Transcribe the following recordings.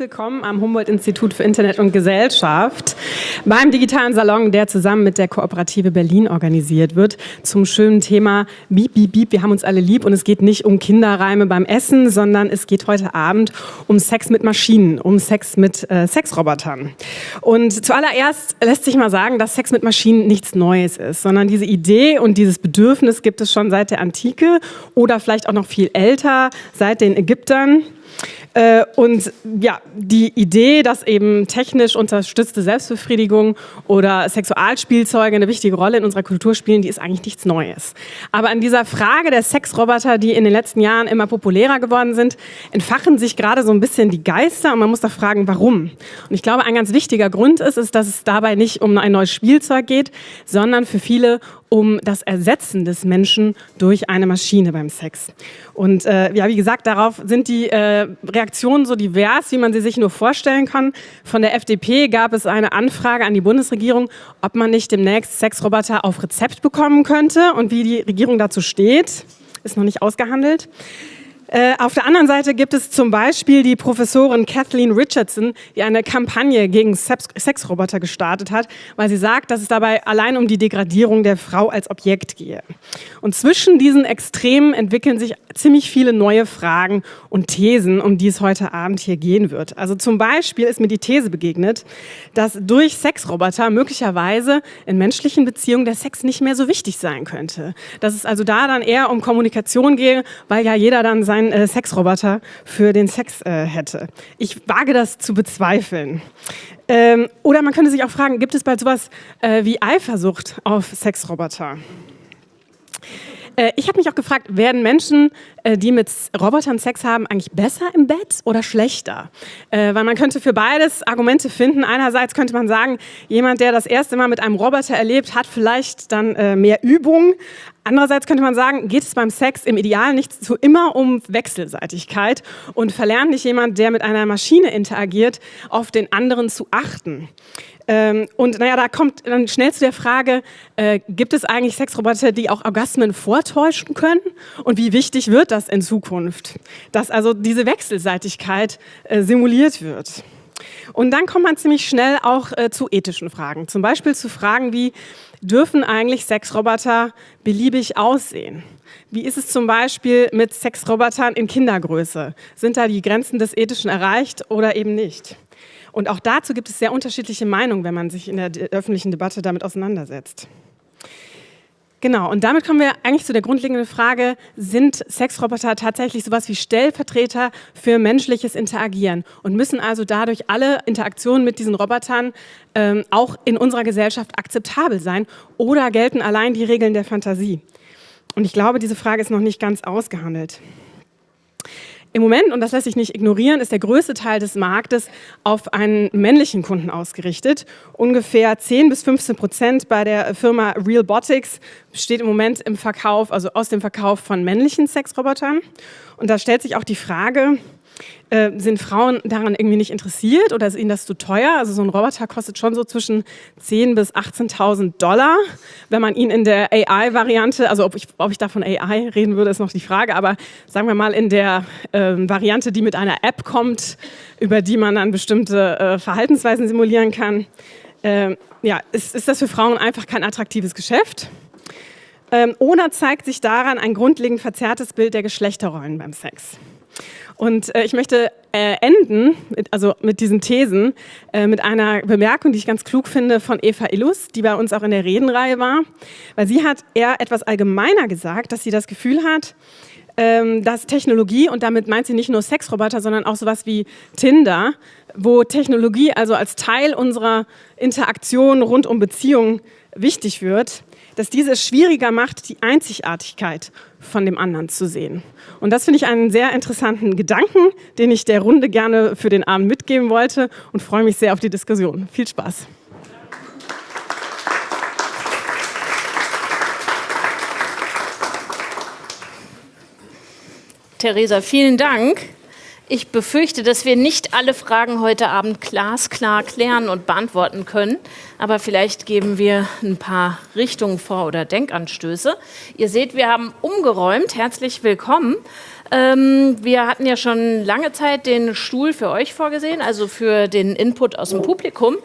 willkommen am Humboldt-Institut für Internet und Gesellschaft beim digitalen Salon, der zusammen mit der Kooperative Berlin organisiert wird, zum schönen Thema Bieb, Bieb, Bieb, wir haben uns alle lieb und es geht nicht um Kinderreime beim Essen, sondern es geht heute Abend um Sex mit Maschinen, um Sex mit äh, Sexrobotern. Und zuallererst lässt sich mal sagen, dass Sex mit Maschinen nichts Neues ist, sondern diese Idee und dieses Bedürfnis gibt es schon seit der Antike oder vielleicht auch noch viel älter, seit den Ägyptern. Äh, und ja, die Idee, dass eben technisch unterstützte Selbstbefriedigung oder Sexualspielzeuge eine wichtige Rolle in unserer Kultur spielen, die ist eigentlich nichts Neues. Aber an dieser Frage der Sexroboter, die in den letzten Jahren immer populärer geworden sind, entfachen sich gerade so ein bisschen die Geister und man muss da fragen, warum. Und ich glaube, ein ganz wichtiger Grund ist, ist, dass es dabei nicht um ein neues Spielzeug geht, sondern für viele um das Ersetzen des Menschen durch eine Maschine beim Sex. Und äh, ja, wie gesagt, darauf sind die äh, Reaktionen so divers, wie man sie sich nur vorstellen kann. Von der FDP gab es eine Anfrage an die Bundesregierung, ob man nicht demnächst Sexroboter auf Rezept bekommen könnte und wie die Regierung dazu steht. Ist noch nicht ausgehandelt. Äh, auf der anderen Seite gibt es zum Beispiel die Professorin Kathleen Richardson, die eine Kampagne gegen Sexroboter gestartet hat, weil sie sagt, dass es dabei allein um die Degradierung der Frau als Objekt gehe. Und zwischen diesen Extremen entwickeln sich ziemlich viele neue Fragen und Thesen, um die es heute Abend hier gehen wird. Also zum Beispiel ist mir die These begegnet, dass durch Sexroboter möglicherweise in menschlichen Beziehungen der Sex nicht mehr so wichtig sein könnte. Dass es also da dann eher um Kommunikation gehe, weil ja jeder dann sein ein äh, Sexroboter für den Sex äh, hätte. Ich wage das zu bezweifeln. Ähm, oder man könnte sich auch fragen, gibt es bald sowas äh, wie Eifersucht auf Sexroboter? Äh, ich habe mich auch gefragt, werden Menschen, äh, die mit Robotern Sex haben, eigentlich besser im Bett oder schlechter? Äh, weil man könnte für beides Argumente finden. Einerseits könnte man sagen, jemand, der das erste Mal mit einem Roboter erlebt, hat vielleicht dann mehr Übung. Andererseits könnte man sagen, geht es beim Sex im Ideal nicht so immer um Wechselseitigkeit und verlernt nicht jemand, der mit einer Maschine interagiert, auf den anderen zu achten. Ähm, und naja, da kommt dann schnell zu der Frage, äh, gibt es eigentlich Sexroboter, die auch Orgasmen vortäuschen können? Und wie wichtig wird das in Zukunft? Dass also diese Wechselseitigkeit äh, simuliert wird. Und dann kommt man ziemlich schnell auch äh, zu ethischen Fragen. Zum Beispiel zu Fragen wie, dürfen eigentlich Sexroboter beliebig aussehen? Wie ist es zum Beispiel mit Sexrobotern in Kindergröße? Sind da die Grenzen des Ethischen erreicht oder eben nicht? Und auch dazu gibt es sehr unterschiedliche Meinungen, wenn man sich in der öffentlichen Debatte damit auseinandersetzt. Genau, und damit kommen wir eigentlich zu der grundlegenden Frage, sind Sexroboter tatsächlich sowas wie Stellvertreter für menschliches Interagieren und müssen also dadurch alle Interaktionen mit diesen Robotern ähm, auch in unserer Gesellschaft akzeptabel sein oder gelten allein die Regeln der Fantasie? Und ich glaube, diese Frage ist noch nicht ganz ausgehandelt. Im Moment, und das lässt sich nicht ignorieren, ist der größte Teil des Marktes auf einen männlichen Kunden ausgerichtet. Ungefähr 10 bis 15 Prozent bei der Firma Realbotics besteht im Moment im Verkauf, also aus dem Verkauf von männlichen Sexrobotern. Und da stellt sich auch die Frage, äh, sind Frauen daran irgendwie nicht interessiert oder ist ihnen das zu teuer? Also so ein Roboter kostet schon so zwischen 10.000 bis 18.000 Dollar. Wenn man ihn in der AI-Variante, also ob ich, ob ich da von AI reden würde, ist noch die Frage, aber sagen wir mal in der äh, Variante, die mit einer App kommt, über die man dann bestimmte äh, Verhaltensweisen simulieren kann, ähm, ja, ist, ist das für Frauen einfach kein attraktives Geschäft? Ähm, oder zeigt sich daran ein grundlegend verzerrtes Bild der Geschlechterrollen beim Sex? Und äh, ich möchte äh, enden, mit, also mit diesen Thesen, äh, mit einer Bemerkung, die ich ganz klug finde von Eva Illus, die bei uns auch in der Redenreihe war. Weil sie hat eher etwas allgemeiner gesagt, dass sie das Gefühl hat, ähm, dass Technologie, und damit meint sie nicht nur Sexroboter, sondern auch sowas wie Tinder, wo Technologie also als Teil unserer Interaktion rund um Beziehungen wichtig wird, dass diese es schwieriger macht, die Einzigartigkeit von dem anderen zu sehen. Und das finde ich einen sehr interessanten Gedanken, den ich der Runde gerne für den Abend mitgeben wollte und freue mich sehr auf die Diskussion. Viel Spaß. Theresa, vielen Dank. Ich befürchte, dass wir nicht alle Fragen heute Abend glasklar klären und beantworten können, aber vielleicht geben wir ein paar Richtungen vor oder Denkanstöße. Ihr seht, wir haben umgeräumt. Herzlich willkommen. Ähm, wir hatten ja schon lange Zeit den Stuhl für euch vorgesehen, also für den Input aus dem Publikum.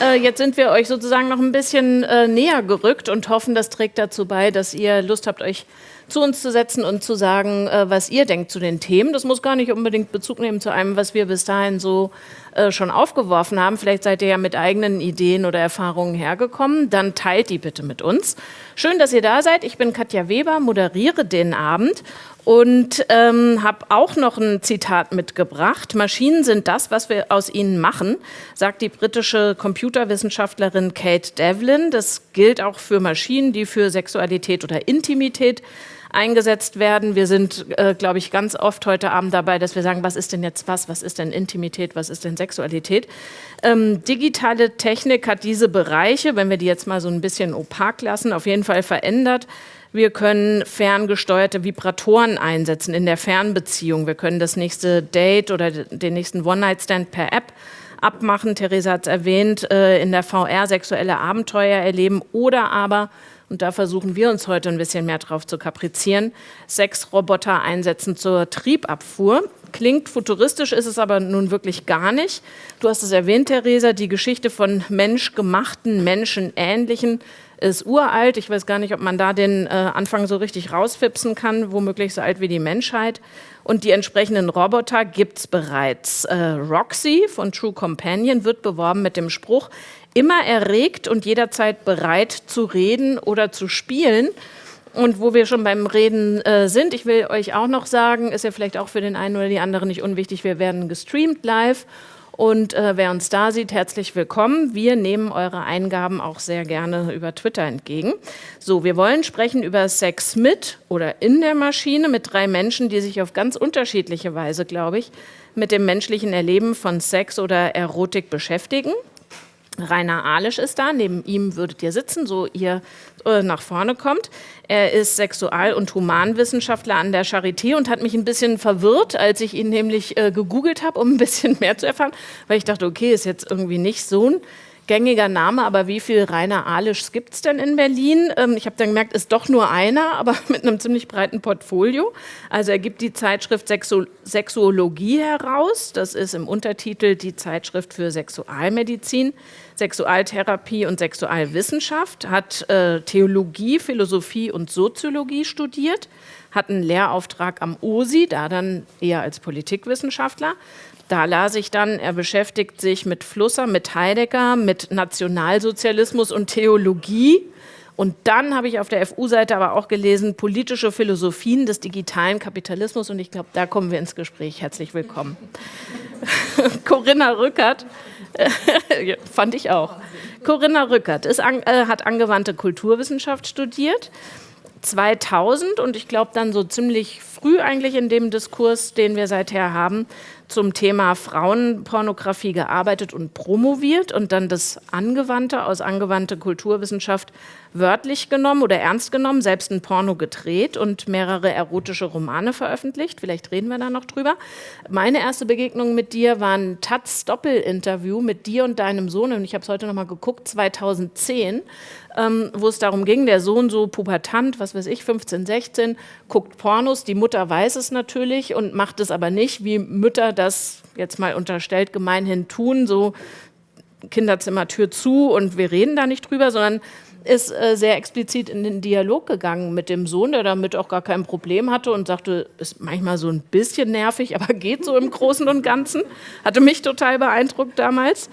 Äh, jetzt sind wir euch sozusagen noch ein bisschen äh, näher gerückt und hoffen, das trägt dazu bei, dass ihr Lust habt, euch zu uns zu setzen und zu sagen, äh, was ihr denkt zu den Themen. Das muss gar nicht unbedingt Bezug nehmen zu einem, was wir bis dahin so äh, schon aufgeworfen haben. Vielleicht seid ihr ja mit eigenen Ideen oder Erfahrungen hergekommen. Dann teilt die bitte mit uns. Schön, dass ihr da seid. Ich bin Katja Weber, moderiere den Abend und ähm, habe auch noch ein Zitat mitgebracht. Maschinen sind das, was wir aus ihnen machen, sagt die britische Computerwissenschaftlerin Kate Devlin. Das gilt auch für Maschinen, die für Sexualität oder Intimität eingesetzt werden. Wir sind, äh, glaube ich, ganz oft heute Abend dabei, dass wir sagen, was ist denn jetzt was, was ist denn Intimität, was ist denn Sexualität. Ähm, digitale Technik hat diese Bereiche, wenn wir die jetzt mal so ein bisschen opak lassen, auf jeden Fall verändert. Wir können ferngesteuerte Vibratoren einsetzen in der Fernbeziehung. Wir können das nächste Date oder den nächsten One-Night-Stand per App abmachen. Theresa hat es erwähnt, äh, in der VR sexuelle Abenteuer erleben oder aber und da versuchen wir uns heute ein bisschen mehr drauf zu kaprizieren, Sexroboter einsetzen zur Triebabfuhr. Klingt futuristisch, ist es aber nun wirklich gar nicht. Du hast es erwähnt, Theresa, die Geschichte von menschgemachten, menschenähnlichen ist uralt. Ich weiß gar nicht, ob man da den äh, Anfang so richtig rausfipsen kann, womöglich so alt wie die Menschheit. Und die entsprechenden Roboter gibt es bereits. Äh, Roxy von True Companion wird beworben mit dem Spruch, immer erregt und jederzeit bereit zu reden oder zu spielen. Und wo wir schon beim Reden äh, sind, ich will euch auch noch sagen, ist ja vielleicht auch für den einen oder die andere nicht unwichtig, wir werden gestreamt live. Und äh, wer uns da sieht, herzlich willkommen. Wir nehmen eure Eingaben auch sehr gerne über Twitter entgegen. So, wir wollen sprechen über Sex mit oder in der Maschine mit drei Menschen, die sich auf ganz unterschiedliche Weise, glaube ich, mit dem menschlichen Erleben von Sex oder Erotik beschäftigen. Rainer Alisch ist da, neben ihm würdet ihr sitzen, so ihr äh, nach vorne kommt. Er ist Sexual- und Humanwissenschaftler an der Charité und hat mich ein bisschen verwirrt, als ich ihn nämlich äh, gegoogelt habe, um ein bisschen mehr zu erfahren, weil ich dachte, okay, ist jetzt irgendwie nicht so ein gängiger Name, aber wie viel Rainer Alischs gibt es denn in Berlin? Ähm, ich habe dann gemerkt, ist doch nur einer, aber mit einem ziemlich breiten Portfolio. Also er gibt die Zeitschrift Sexu Sexuologie heraus. Das ist im Untertitel die Zeitschrift für Sexualmedizin, Sexualtherapie und Sexualwissenschaft, hat äh, Theologie, Philosophie und Soziologie studiert, hat einen Lehrauftrag am OSI, da dann eher als Politikwissenschaftler, da las ich dann, er beschäftigt sich mit Flusser, mit Heidegger, mit Nationalsozialismus und Theologie. Und dann habe ich auf der FU-Seite aber auch gelesen, politische Philosophien des digitalen Kapitalismus. Und ich glaube, da kommen wir ins Gespräch. Herzlich willkommen. Corinna Rückert, fand ich auch. Corinna Rückert ist, äh, hat angewandte Kulturwissenschaft studiert. 2000 und ich glaube dann so ziemlich früh eigentlich in dem Diskurs, den wir seither haben, zum Thema Frauenpornografie gearbeitet und promoviert und dann das Angewandte aus angewandte Kulturwissenschaft wörtlich genommen oder ernst genommen, selbst ein Porno gedreht und mehrere erotische Romane veröffentlicht. Vielleicht reden wir da noch drüber. Meine erste Begegnung mit dir war ein Taz-Doppelinterview mit dir und deinem Sohn und ich habe es heute noch mal geguckt, 2010 ähm, wo es darum ging, der Sohn so pubertant, was weiß ich, 15, 16, guckt Pornos, die Mutter weiß es natürlich und macht es aber nicht, wie Mütter das jetzt mal unterstellt gemeinhin tun, so Kinderzimmertür zu und wir reden da nicht drüber, sondern ist äh, sehr explizit in den Dialog gegangen mit dem Sohn, der damit auch gar kein Problem hatte und sagte, ist manchmal so ein bisschen nervig, aber geht so im Großen und Ganzen. Hatte mich total beeindruckt damals.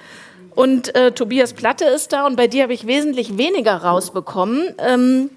Und äh, Tobias Platte ist da und bei dir habe ich wesentlich weniger rausbekommen. Ähm,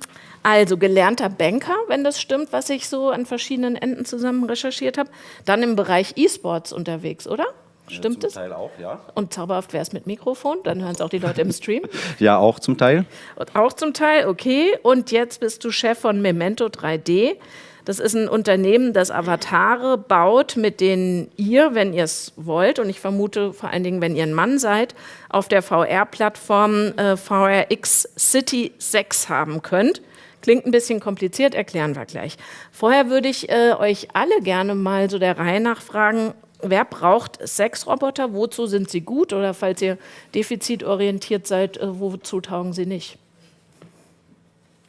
also gelernter Banker, wenn das stimmt, was ich so an verschiedenen Enden zusammen recherchiert habe. Dann im Bereich E-Sports unterwegs, oder? Stimmt es? Zum Teil auch, ja. Und zauberhaft wäre es mit Mikrofon, dann hören es auch die Leute im Stream. ja, auch zum Teil. Und auch zum Teil, okay. Und jetzt bist du Chef von Memento 3D. Das ist ein Unternehmen, das Avatare baut, mit denen ihr, wenn ihr es wollt, und ich vermute vor allen Dingen, wenn ihr ein Mann seid, auf der VR-Plattform äh, VRX City 6 haben könnt. Klingt ein bisschen kompliziert, erklären wir gleich. Vorher würde ich äh, euch alle gerne mal so der Reihe nach fragen, wer braucht Sexroboter, wozu sind sie gut oder falls ihr defizitorientiert seid, äh, wozu taugen sie nicht?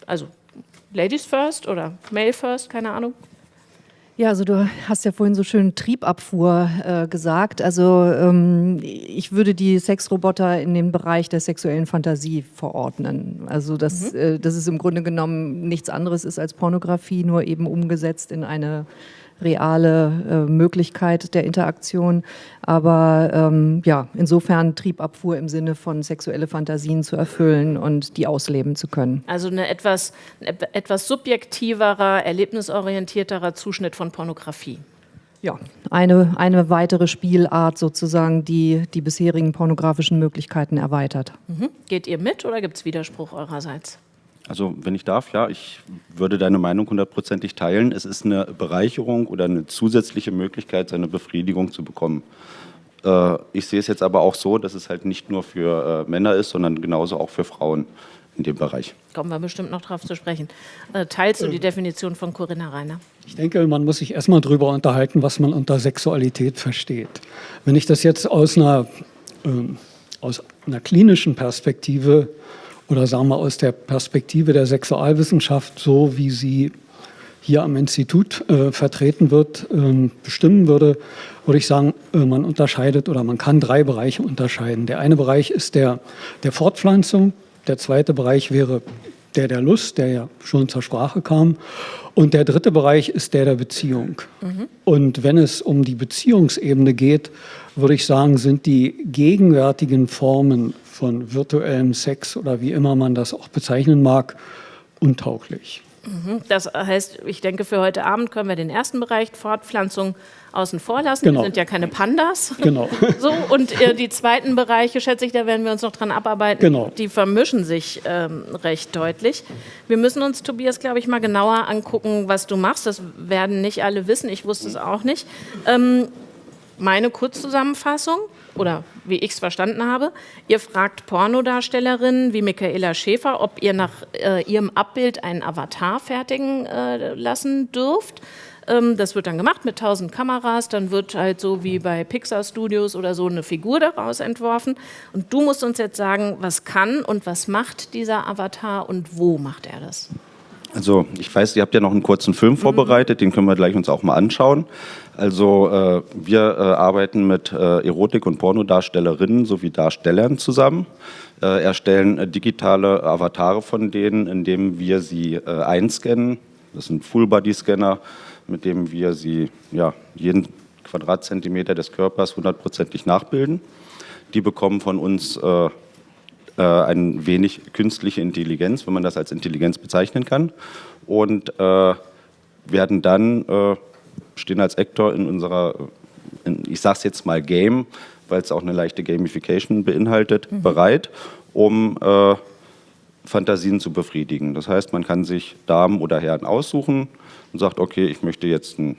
Also Ladies first oder Male first, keine Ahnung. Ja, also du hast ja vorhin so schön Triebabfuhr äh, gesagt. Also ähm, ich würde die Sexroboter in den Bereich der sexuellen Fantasie verordnen. Also dass, mhm. äh, dass es im Grunde genommen nichts anderes ist als Pornografie, nur eben umgesetzt in eine reale äh, Möglichkeit der Interaktion. Aber ähm, ja, insofern Triebabfuhr im Sinne von sexuelle Fantasien zu erfüllen und die ausleben zu können. Also eine etwas, etwas subjektiverer, erlebnisorientierterer Zuschnitt von Pornografie. Ja, eine, eine weitere Spielart sozusagen, die die bisherigen pornografischen Möglichkeiten erweitert. Mhm. Geht ihr mit oder gibt es Widerspruch eurerseits? Also wenn ich darf, ja, ich würde deine Meinung hundertprozentig teilen. Es ist eine Bereicherung oder eine zusätzliche Möglichkeit, seine Befriedigung zu bekommen. Äh, ich sehe es jetzt aber auch so, dass es halt nicht nur für äh, Männer ist, sondern genauso auch für Frauen in dem Bereich. Kommen wir bestimmt noch darauf zu sprechen. Äh, teilst du die Definition von Corinna Reiner? Ich denke, man muss sich erstmal darüber unterhalten, was man unter Sexualität versteht. Wenn ich das jetzt aus einer, ähm, aus einer klinischen Perspektive oder sagen wir aus der Perspektive der Sexualwissenschaft, so wie sie hier am Institut äh, vertreten wird, äh, bestimmen würde, würde ich sagen, äh, man unterscheidet oder man kann drei Bereiche unterscheiden. Der eine Bereich ist der der Fortpflanzung, der zweite Bereich wäre der der Lust, der ja schon zur Sprache kam. Und der dritte Bereich ist der der Beziehung. Mhm. Und wenn es um die Beziehungsebene geht, würde ich sagen, sind die gegenwärtigen Formen von virtuellem Sex oder wie immer man das auch bezeichnen mag, untauglich. Mhm. Das heißt, ich denke, für heute Abend können wir den ersten Bereich Fortpflanzung außen vor lassen. Genau. Wir sind ja keine Pandas. Genau. So, und äh, die zweiten Bereiche, schätze ich, da werden wir uns noch dran abarbeiten. Genau. Die vermischen sich ähm, recht deutlich. Wir müssen uns, Tobias, glaube ich, mal genauer angucken, was du machst. Das werden nicht alle wissen. Ich wusste es auch nicht. Ähm, meine Kurzzusammenfassung oder wie ich es verstanden habe, ihr fragt Pornodarstellerinnen wie Michaela Schäfer, ob ihr nach äh, ihrem Abbild einen Avatar fertigen äh, lassen dürft. Ähm, das wird dann gemacht mit 1000 Kameras, dann wird halt so wie bei Pixar Studios oder so eine Figur daraus entworfen. Und du musst uns jetzt sagen, was kann und was macht dieser Avatar und wo macht er das? Also ich weiß, ihr habt ja noch einen kurzen Film vorbereitet, den können wir gleich uns auch mal anschauen. Also äh, wir äh, arbeiten mit äh, Erotik- und Pornodarstellerinnen sowie Darstellern zusammen, äh, erstellen äh, digitale Avatare von denen, indem wir sie äh, einscannen. Das sind Full-Body-Scanner, mit dem wir sie ja, jeden Quadratzentimeter des Körpers hundertprozentig nachbilden. Die bekommen von uns ein wenig künstliche Intelligenz, wenn man das als Intelligenz bezeichnen kann. Und werden dann, stehen als Actor in unserer, in, ich sage es jetzt mal Game, weil es auch eine leichte Gamification beinhaltet, mhm. bereit, um äh, Fantasien zu befriedigen. Das heißt, man kann sich Damen oder Herren aussuchen und sagt, okay, ich möchte jetzt einen,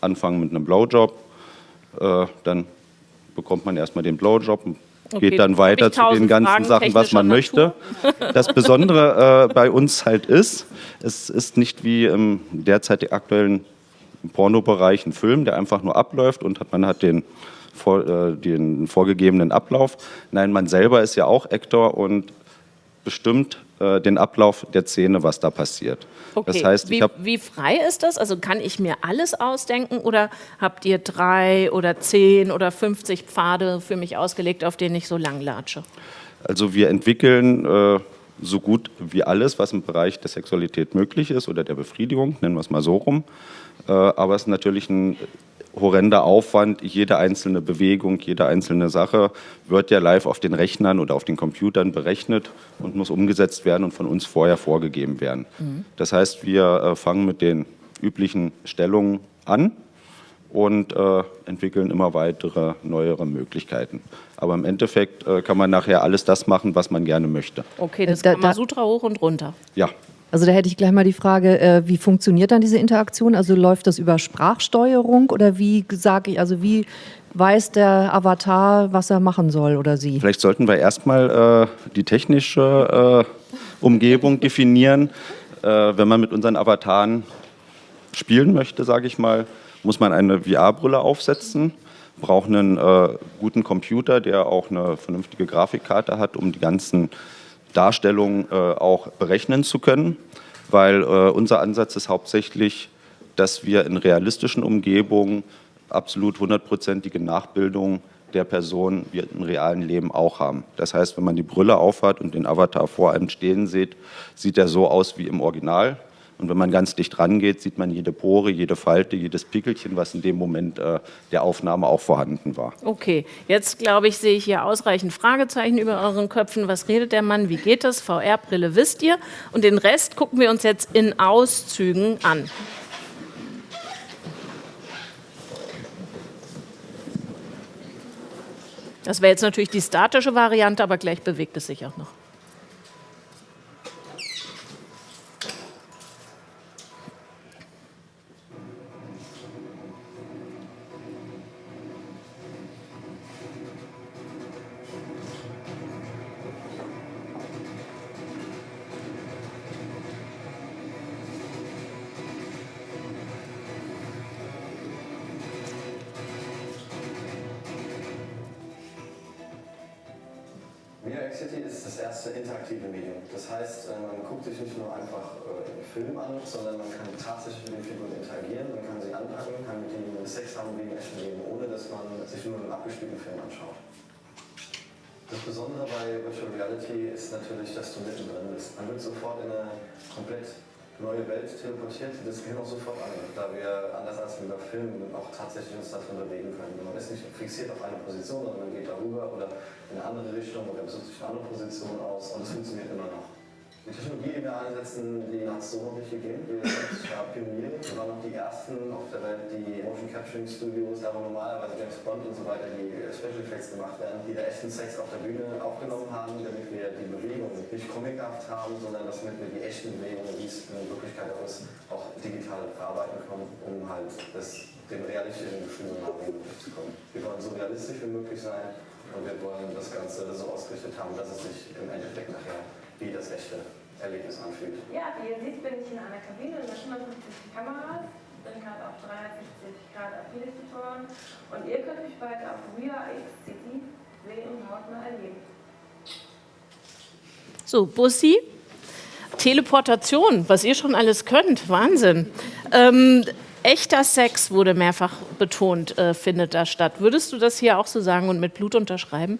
anfangen mit einem Blowjob. Äh, dann bekommt man erstmal den Blowjob, Okay, geht dann weiter zu den ganzen Fragen Sachen, was man möchte. Das Besondere äh, bei uns halt ist, es ist nicht wie im derzeit aktuellen Pornobereich ein Film, der einfach nur abläuft und man hat den, vor, äh, den vorgegebenen Ablauf. Nein, man selber ist ja auch Actor und bestimmt äh, den Ablauf der Szene, was da passiert. Okay. Das heißt, wie, wie, frei ist das? Also kann ich mir alles ausdenken oder habt ihr drei oder zehn oder 50 Pfade für mich ausgelegt, auf denen ich so lang latsche? Also wir entwickeln äh, so gut wie alles, was im Bereich der Sexualität möglich ist oder der Befriedigung, nennen wir es mal so rum. Äh, aber es ist natürlich ein horrender Aufwand. Jede einzelne Bewegung, jede einzelne Sache wird ja live auf den Rechnern oder auf den Computern berechnet und muss umgesetzt werden und von uns vorher vorgegeben werden. Mhm. Das heißt, wir äh, fangen mit den üblichen Stellungen an und äh, entwickeln immer weitere, neuere Möglichkeiten. Aber im Endeffekt äh, kann man nachher alles das machen, was man gerne möchte. Okay, das da, Kamasutra hoch und runter. Ja, also da hätte ich gleich mal die Frage, äh, wie funktioniert dann diese Interaktion? Also läuft das über Sprachsteuerung oder wie sage ich, also wie weiß der Avatar, was er machen soll oder sie? Vielleicht sollten wir erstmal äh, die technische äh, Umgebung definieren. Äh, wenn man mit unseren Avataren spielen möchte, sage ich mal, muss man eine VR-Brille aufsetzen, braucht einen äh, guten Computer, der auch eine vernünftige Grafikkarte hat, um die ganzen Darstellung äh, auch berechnen zu können, weil äh, unser Ansatz ist hauptsächlich dass wir in realistischen Umgebungen absolut hundertprozentige Nachbildung der Person wir im realen Leben auch haben. Das heißt, wenn man die Brille aufhat und den Avatar vor einem stehen sieht, sieht er so aus wie im Original. Und wenn man ganz dicht rangeht, sieht man jede Pore, jede Falte, jedes Pickelchen, was in dem Moment äh, der Aufnahme auch vorhanden war. Okay, jetzt glaube ich, sehe ich hier ausreichend Fragezeichen über euren Köpfen. Was redet der Mann? Wie geht das? VR-Brille wisst ihr. Und den Rest gucken wir uns jetzt in Auszügen an. Das wäre jetzt natürlich die statische Variante, aber gleich bewegt es sich auch noch. Sondern man kann tatsächlich mit den Figuren interagieren, man kann sie anpacken, kann mit ihnen Sex haben wie im echten Leben, ohne dass man sich nur einen abgespielten Film anschaut. Das Besondere bei Virtual Reality ist natürlich, dass du mittendrin bist. Man wird sofort in eine komplett neue Welt teleportiert, das gehört auch sofort an, da wir anders als über Film auch tatsächlich uns darin bewegen können. Man ist nicht fixiert auf eine Position, sondern man geht darüber oder in eine andere Richtung oder besucht sich eine andere Position aus und es funktioniert immer noch. Die Technologie, die wir einsetzen, die hat es so noch nicht gegeben. Wir sind ja Pioniere. Wir waren noch die ersten auf der Welt, die Motion Capturing Studios, wo normalerweise James Bond und so weiter die Special Effects gemacht werden, die da echten Sex auf der Bühne aufgenommen haben, damit wir die Bewegung nicht comichaft haben, sondern dass wir die echten Bewegungen, wie es in Wirklichkeit auch ist, auch digital verarbeiten können, um halt das, dem realistischen Gefühl so nah zu kommen. Wir wollen so realistisch wie möglich sein und wir wollen das Ganze so ausgerichtet haben, dass es sich im Endeffekt nachher wie das echte Erlebnis anfühlt. Ja, wie ihr seht, bin ich in einer Kabine mit 150 Kameras, bin gerade auf 360 Grad Affiliate-Tutoren und ihr könnt mich bald auf City sehen und hautnah erleben. So, Bussi, Teleportation, was ihr schon alles könnt, Wahnsinn. Ähm, echter Sex wurde mehrfach betont, äh, findet da statt. Würdest du das hier auch so sagen und mit Blut unterschreiben?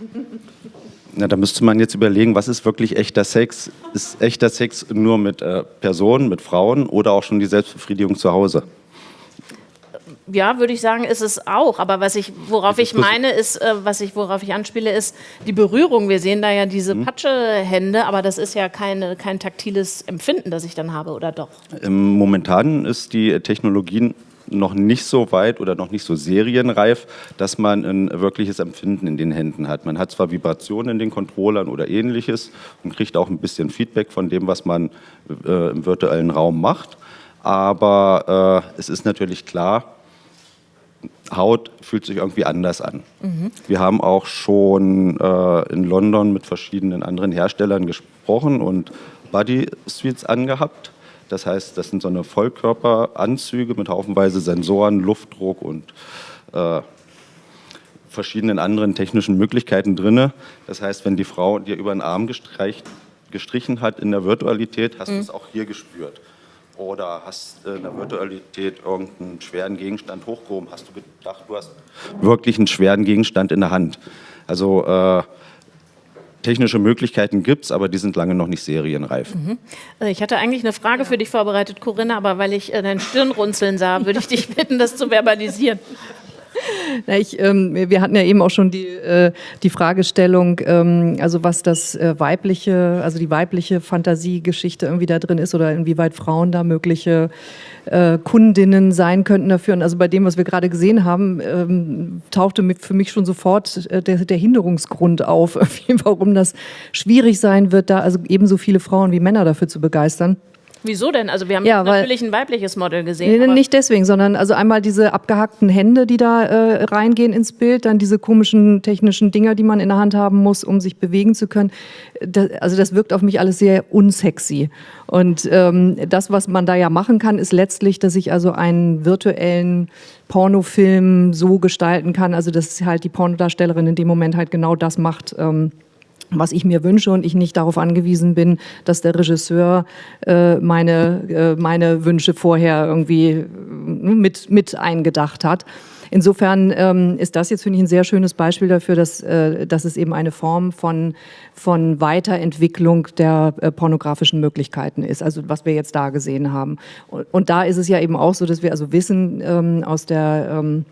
Na, da müsste man jetzt überlegen, was ist wirklich echter Sex? Ist echter Sex nur mit äh, Personen, mit Frauen oder auch schon die Selbstbefriedigung zu Hause? Ja, würde ich sagen, ist es auch. Aber was ich, worauf ich meine, ist, äh, was ich, worauf ich anspiele, ist die Berührung. Wir sehen da ja diese mhm. Patschehände, aber das ist ja keine, kein taktiles Empfinden, das ich dann habe, oder doch? Ähm, momentan ist die Technologie noch nicht so weit oder noch nicht so serienreif, dass man ein wirkliches Empfinden in den Händen hat. Man hat zwar Vibrationen in den Controllern oder ähnliches und kriegt auch ein bisschen Feedback von dem, was man äh, im virtuellen Raum macht, aber äh, es ist natürlich klar, Haut fühlt sich irgendwie anders an. Mhm. Wir haben auch schon äh, in London mit verschiedenen anderen Herstellern gesprochen und Body Suites angehabt. Das heißt, das sind so eine Vollkörperanzüge mit haufenweise Sensoren, Luftdruck und äh, verschiedenen anderen technischen Möglichkeiten drin. Das heißt, wenn die Frau dir über den Arm gestrichen hat in der Virtualität, hast mhm. du es auch hier gespürt. Oder hast in der Virtualität irgendeinen schweren Gegenstand hochgehoben, hast du gedacht, du hast wirklich einen schweren Gegenstand in der Hand. Also äh, technische Möglichkeiten gibt es, aber die sind lange noch nicht serienreif. Mhm. Also ich hatte eigentlich eine Frage für dich vorbereitet, Corinna, aber weil ich äh, dein Stirnrunzeln sah, würde ich dich bitten, das zu verbalisieren. Na, ich, ähm, wir hatten ja eben auch schon die, äh, die Fragestellung, ähm, also was das äh, weibliche, also die weibliche Fantasiegeschichte irgendwie da drin ist oder inwieweit Frauen da mögliche äh, Kundinnen sein könnten dafür. Und also bei dem, was wir gerade gesehen haben, ähm, tauchte für mich schon sofort äh, der, der Hinderungsgrund auf, warum das schwierig sein wird, da also ebenso viele Frauen wie Männer dafür zu begeistern. Wieso denn? Also wir haben ja, natürlich ein weibliches Model gesehen. Nee, nicht deswegen, sondern also einmal diese abgehackten Hände, die da äh, reingehen ins Bild, dann diese komischen technischen Dinger, die man in der Hand haben muss, um sich bewegen zu können. Das, also das wirkt auf mich alles sehr unsexy. Und ähm, das, was man da ja machen kann, ist letztlich, dass ich also einen virtuellen Pornofilm so gestalten kann, also dass halt die Pornodarstellerin in dem Moment halt genau das macht. Ähm, was ich mir wünsche und ich nicht darauf angewiesen bin, dass der Regisseur äh, meine, äh, meine Wünsche vorher irgendwie äh, mit, mit eingedacht hat. Insofern ähm, ist das jetzt, finde ich, ein sehr schönes Beispiel dafür, dass, äh, dass es eben eine Form von, von Weiterentwicklung der äh, pornografischen Möglichkeiten ist, also was wir jetzt da gesehen haben. Und, und, da ist es ja eben auch so, dass wir also wissen ähm, aus der ähm,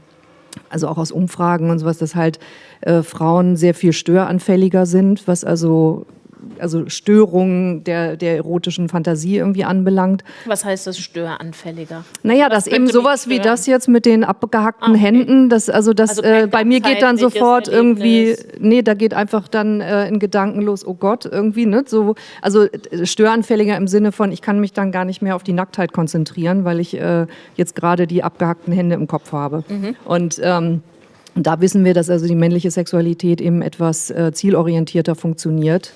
also auch aus Umfragen und sowas, dass halt äh, Frauen sehr viel störanfälliger sind, was also also Störungen der, der erotischen Fantasie irgendwie anbelangt. Was heißt das störanfälliger? Naja, das eben sowas wie das jetzt mit den abgehackten ah, okay. Händen, das, also das also äh, bei mir geht dann sofort irgendwie, nee, da geht einfach dann äh, in Gedanken los, oh Gott, irgendwie, ne? So, also äh, störanfälliger im Sinne von, ich kann mich dann gar nicht mehr auf die Nacktheit konzentrieren, weil ich äh, jetzt gerade die abgehackten Hände im Kopf habe. Mhm. Und ähm, und da wissen wir, dass also die männliche Sexualität eben etwas äh, zielorientierter funktioniert.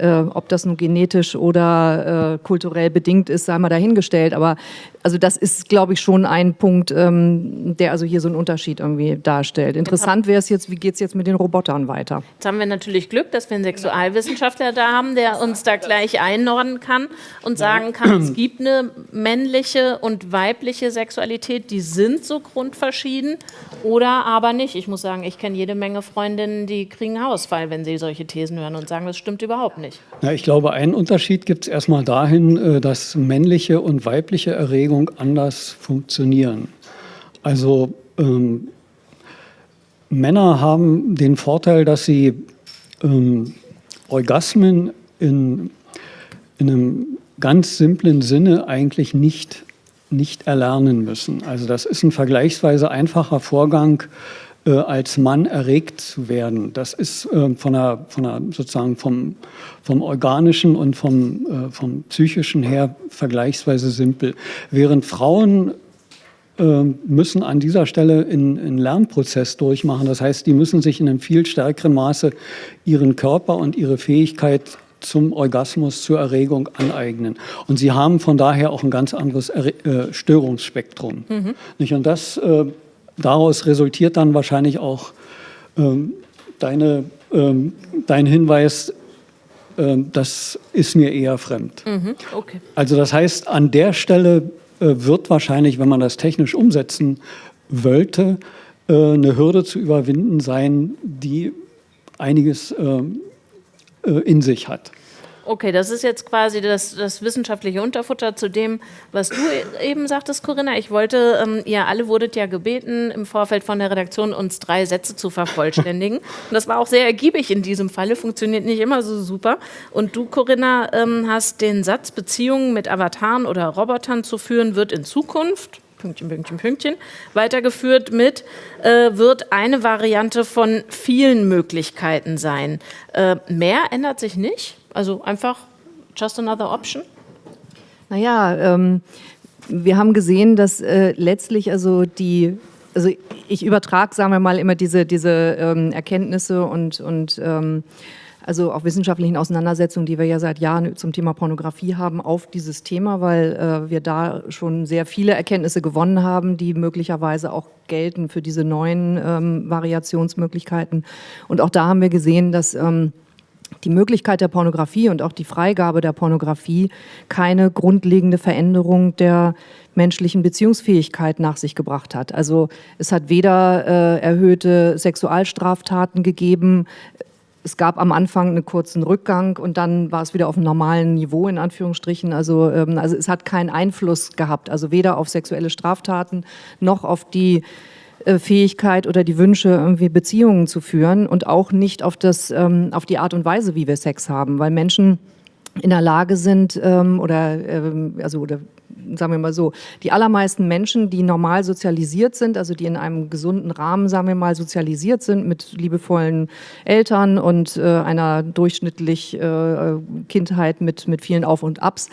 Äh, ob das nun genetisch oder äh, kulturell bedingt ist, sei mal dahingestellt. Aber also das ist, glaube ich, schon ein Punkt, ähm, der also hier so einen Unterschied irgendwie darstellt. Interessant wäre es jetzt, wie geht es jetzt mit den Robotern weiter? Jetzt haben wir natürlich Glück, dass wir einen Sexualwissenschaftler da haben, der uns da gleich einordnen kann und sagen kann, es gibt eine männliche und weibliche Sexualität, die sind so grundverschieden oder aber nicht. Ich muss sagen, ich kenne jede Menge Freundinnen, die kriegen Hausfall, wenn sie solche Thesen hören und sagen, das stimmt überhaupt nicht nicht. Ja, ich glaube, einen Unterschied gibt es erstmal dahin, äh, dass männliche und weibliche Erregung anders funktionieren. Also ähm, Männer haben den Vorteil, dass sie ähm, Orgasmen in, in einem ganz simplen Sinne eigentlich nicht, nicht erlernen müssen. Also das ist ein vergleichsweise einfacher Vorgang, äh, als Mann erregt zu werden. Das ist äh, von der, von der, sozusagen vom, vom organischen und vom, äh, vom psychischen her vergleichsweise simpel. Während Frauen äh, müssen an dieser Stelle einen Lernprozess durchmachen. Das heißt, die müssen sich in einem viel stärkeren Maße ihren Körper und ihre Fähigkeit zum Orgasmus, zur Erregung aneignen. Und sie haben von daher auch ein ganz anderes äh, Störungsspektrum. Mhm. Nicht? Und das äh, daraus resultiert dann wahrscheinlich auch ähm, deine, ähm, dein Hinweis, ähm, das ist mir eher fremd. Mhm, okay. Also das heißt, an der Stelle äh, wird wahrscheinlich, wenn man das technisch umsetzen wollte, äh, eine Hürde zu überwinden sein, die einiges ähm, äh, in sich hat. Okay, das ist jetzt quasi das, das, wissenschaftliche Unterfutter zu dem, was du e-, eben sagtest, Corinna. Ich wollte, ähm, ihr alle wurdet ja gebeten, im Vorfeld von der Redaktion uns drei Sätze zu vervollständigen. Und das war auch sehr ergiebig in diesem Falle, funktioniert nicht immer so super. Und du, Corinna, ähm, hast den Satz, Beziehungen mit Avataren oder Robotern zu führen, wird in Zukunft Pünktchen, Pünktchen, Pünktchen, weitergeführt mit, äh, wird eine Variante von vielen Möglichkeiten sein. Äh, mehr ändert sich nicht? Also einfach just another option? Naja, ähm, wir haben gesehen, dass äh, letztlich also die, also ich übertrage, sagen wir mal, immer diese, diese ähm, Erkenntnisse und, und ähm, also auch wissenschaftlichen Auseinandersetzungen, die wir ja seit Jahren zum Thema Pornografie haben, auf dieses Thema, weil äh, wir da schon sehr viele Erkenntnisse gewonnen haben, die möglicherweise auch gelten für diese neuen ähm, Variationsmöglichkeiten. Und auch da haben wir gesehen, dass ähm, die Möglichkeit der Pornografie und auch die Freigabe der Pornografie keine grundlegende Veränderung der menschlichen Beziehungsfähigkeit nach sich gebracht hat. Also es hat weder äh, erhöhte Sexualstraftaten gegeben, es gab am Anfang einen kurzen Rückgang und dann war es wieder auf einem normalen Niveau in Anführungsstrichen. Also, ähm, also es hat keinen Einfluss gehabt, also weder auf sexuelle Straftaten noch auf die Fähigkeit oder die Wünsche, irgendwie Beziehungen zu führen und auch nicht auf, das, ähm, auf die Art und Weise, wie wir Sex haben, weil Menschen in der Lage sind ähm, oder ähm, also oder sagen wir mal so, die allermeisten Menschen, die normal sozialisiert sind, also die in einem gesunden Rahmen, sagen wir mal, sozialisiert sind mit liebevollen Eltern und äh, einer durchschnittlich äh, Kindheit mit, mit vielen Auf und Abs,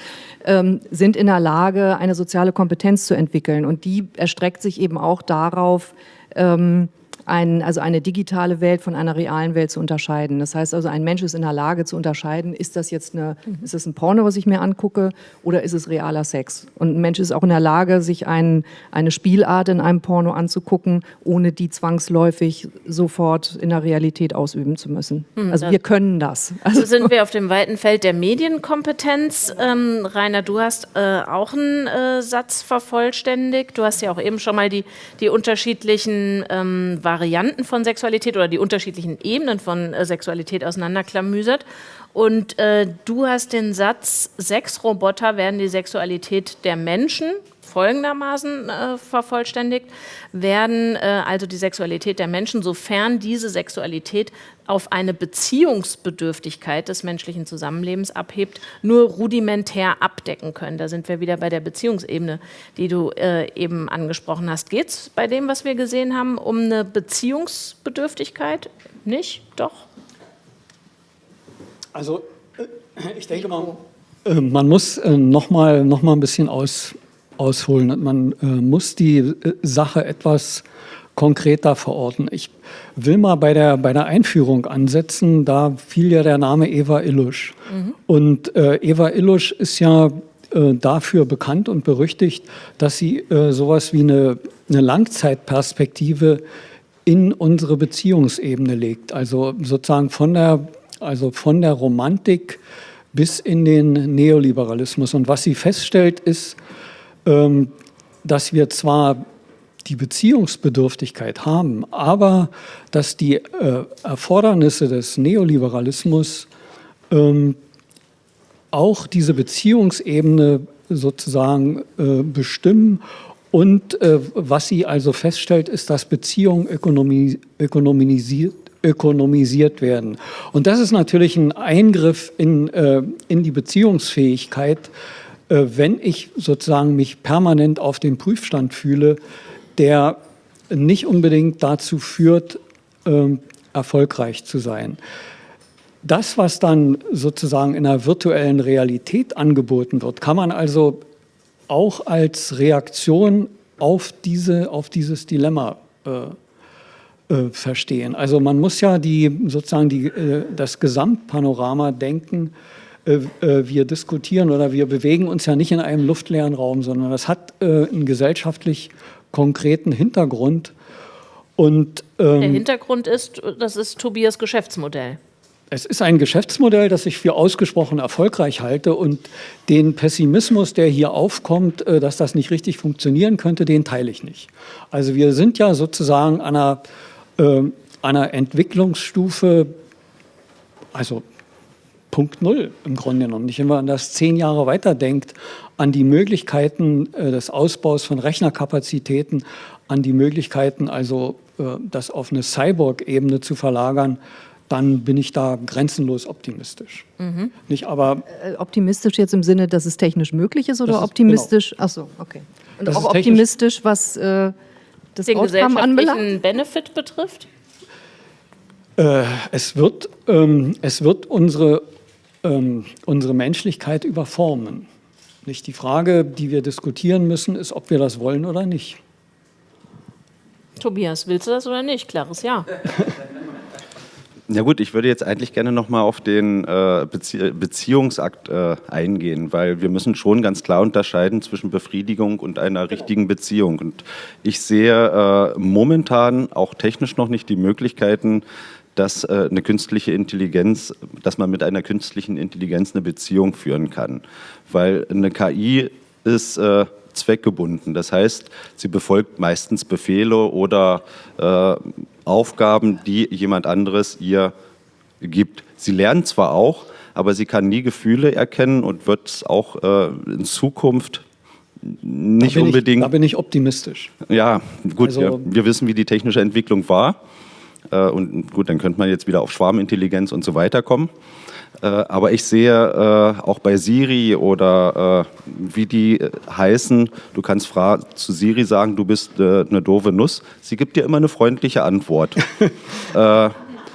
ähm, sind in der Lage, eine soziale Kompetenz zu entwickeln. Und die erstreckt sich eben auch darauf, ähm, ein, also eine digitale Welt von einer realen Welt zu unterscheiden. Das heißt also, ein Mensch ist in der Lage zu unterscheiden, ist das jetzt eine, mhm. ist das ein Porno, was ich mir angucke, oder ist es realer Sex? Und ein Mensch ist auch in der Lage, sich ein, eine Spielart in einem Porno anzugucken, ohne die zwangsläufig sofort in der Realität ausüben zu müssen. Mhm, also wir können das. Also sind wir auf dem weiten Feld der Medienkompetenz. Ähm, Rainer, du hast äh, auch einen äh, Satz vervollständigt. Du hast ja auch eben schon mal die, die unterschiedlichen ähm, Varianten von Sexualität oder die unterschiedlichen Ebenen von äh, Sexualität auseinanderklamüsert. Und äh, du hast den Satz, Sexroboter werden die Sexualität der Menschen folgendermaßen äh, vervollständigt, werden äh, also die Sexualität der Menschen, sofern diese Sexualität auf eine Beziehungsbedürftigkeit des menschlichen Zusammenlebens abhebt, nur rudimentär abdecken können. Da sind wir wieder bei der Beziehungsebene, die du äh, eben angesprochen hast. Geht es bei dem, was wir gesehen haben, um eine Beziehungsbedürftigkeit? Nicht? Doch? Also äh, ich denke mal, äh, man muss äh, noch mal, noch mal ein bisschen aus, ausholen. Man muss die Sache etwas konkreter verorten. Ich will mal bei der, bei der Einführung ansetzen. Da fiel ja der Name Eva Illusch. Mhm. Und äh, Eva Illusch ist ja äh, dafür bekannt und berüchtigt, dass sie äh, sowas wie eine, eine Langzeitperspektive in unsere Beziehungsebene legt. Also sozusagen von der, also von der Romantik bis in den Neoliberalismus. Und was sie feststellt, ist, dass wir zwar die Beziehungsbedürftigkeit haben, aber dass die äh, Erfordernisse des Neoliberalismus ähm, auch diese Beziehungsebene sozusagen äh, bestimmen. Und äh, was sie also feststellt, ist, dass Beziehungen ökonomi ökonomisiert, ökonomisiert werden. Und das ist natürlich ein Eingriff in, äh, in die Beziehungsfähigkeit, äh, wenn ich sozusagen mich permanent auf dem Prüfstand fühle, der nicht unbedingt dazu führt, ähm, erfolgreich zu sein. Das, was dann sozusagen in der virtuellen Realität angeboten wird, kann man also auch als Reaktion auf, diese, auf dieses Dilemma äh, äh, verstehen. Also man muss ja die, sozusagen die, äh, das Gesamtpanorama denken. Äh, äh, wir diskutieren oder wir bewegen uns ja nicht in einem luftleeren Raum, sondern das hat äh, einen gesellschaftlich konkreten Hintergrund. Und, ähm, Der Hintergrund ist, das ist Tobias Geschäftsmodell. Es ist ein Geschäftsmodell, das ich für ausgesprochen erfolgreich halte und den Pessimismus, der hier aufkommt, dass das nicht richtig funktionieren könnte, den teile ich nicht. Also wir sind ja sozusagen an einer, äh, einer Entwicklungsstufe, also Punkt Null im Grunde genommen. Nicht, wenn man das zehn Jahre weiterdenkt, an die Möglichkeiten äh, des Ausbaus von Rechnerkapazitäten, an die Möglichkeiten, also äh, das auf eine Cyborg-Ebene zu verlagern, dann bin ich da grenzenlos optimistisch. Mhm. Nicht aber äh, optimistisch jetzt im Sinne, dass es technisch möglich ist oder ist, optimistisch? Genau. Ach so, okay. Und das auch optimistisch, was äh, das den Outcome anbelangt? Benefit betrifft? Äh, es, wird, ähm, es wird unsere, ähm, unsere Menschlichkeit überformen. Nicht die Frage, die wir diskutieren müssen, ist, ob wir das wollen oder nicht. Tobias, willst du das oder nicht? Klares Ja. Ja gut, ich würde jetzt eigentlich gerne nochmal auf den äh, Bezie Beziehungsakt äh, eingehen, weil wir müssen schon ganz klar unterscheiden zwischen Befriedigung und einer richtigen Beziehung. Und ich sehe äh, momentan auch technisch noch nicht die Möglichkeiten, dass äh, eine künstliche Intelligenz, dass man mit einer künstlichen Intelligenz eine Beziehung führen kann. Weil eine KI ist äh, zweckgebunden. Das heißt, sie befolgt meistens Befehle oder äh, Aufgaben, die jemand anderes ihr gibt. Sie lernt zwar auch, aber sie kann nie Gefühle erkennen und wird es auch äh, in Zukunft nicht da unbedingt. Ich, da bin ich optimistisch. Ja, gut, also, wir, wir wissen, wie die technische Entwicklung war. Äh, und gut, dann könnte man jetzt wieder auf Schwarmintelligenz und so weiter kommen. Äh, aber ich sehe äh, auch bei Siri oder wie die heißen, du kannst zu Siri sagen, du bist eine doofe Nuss. Sie gibt dir immer eine freundliche Antwort.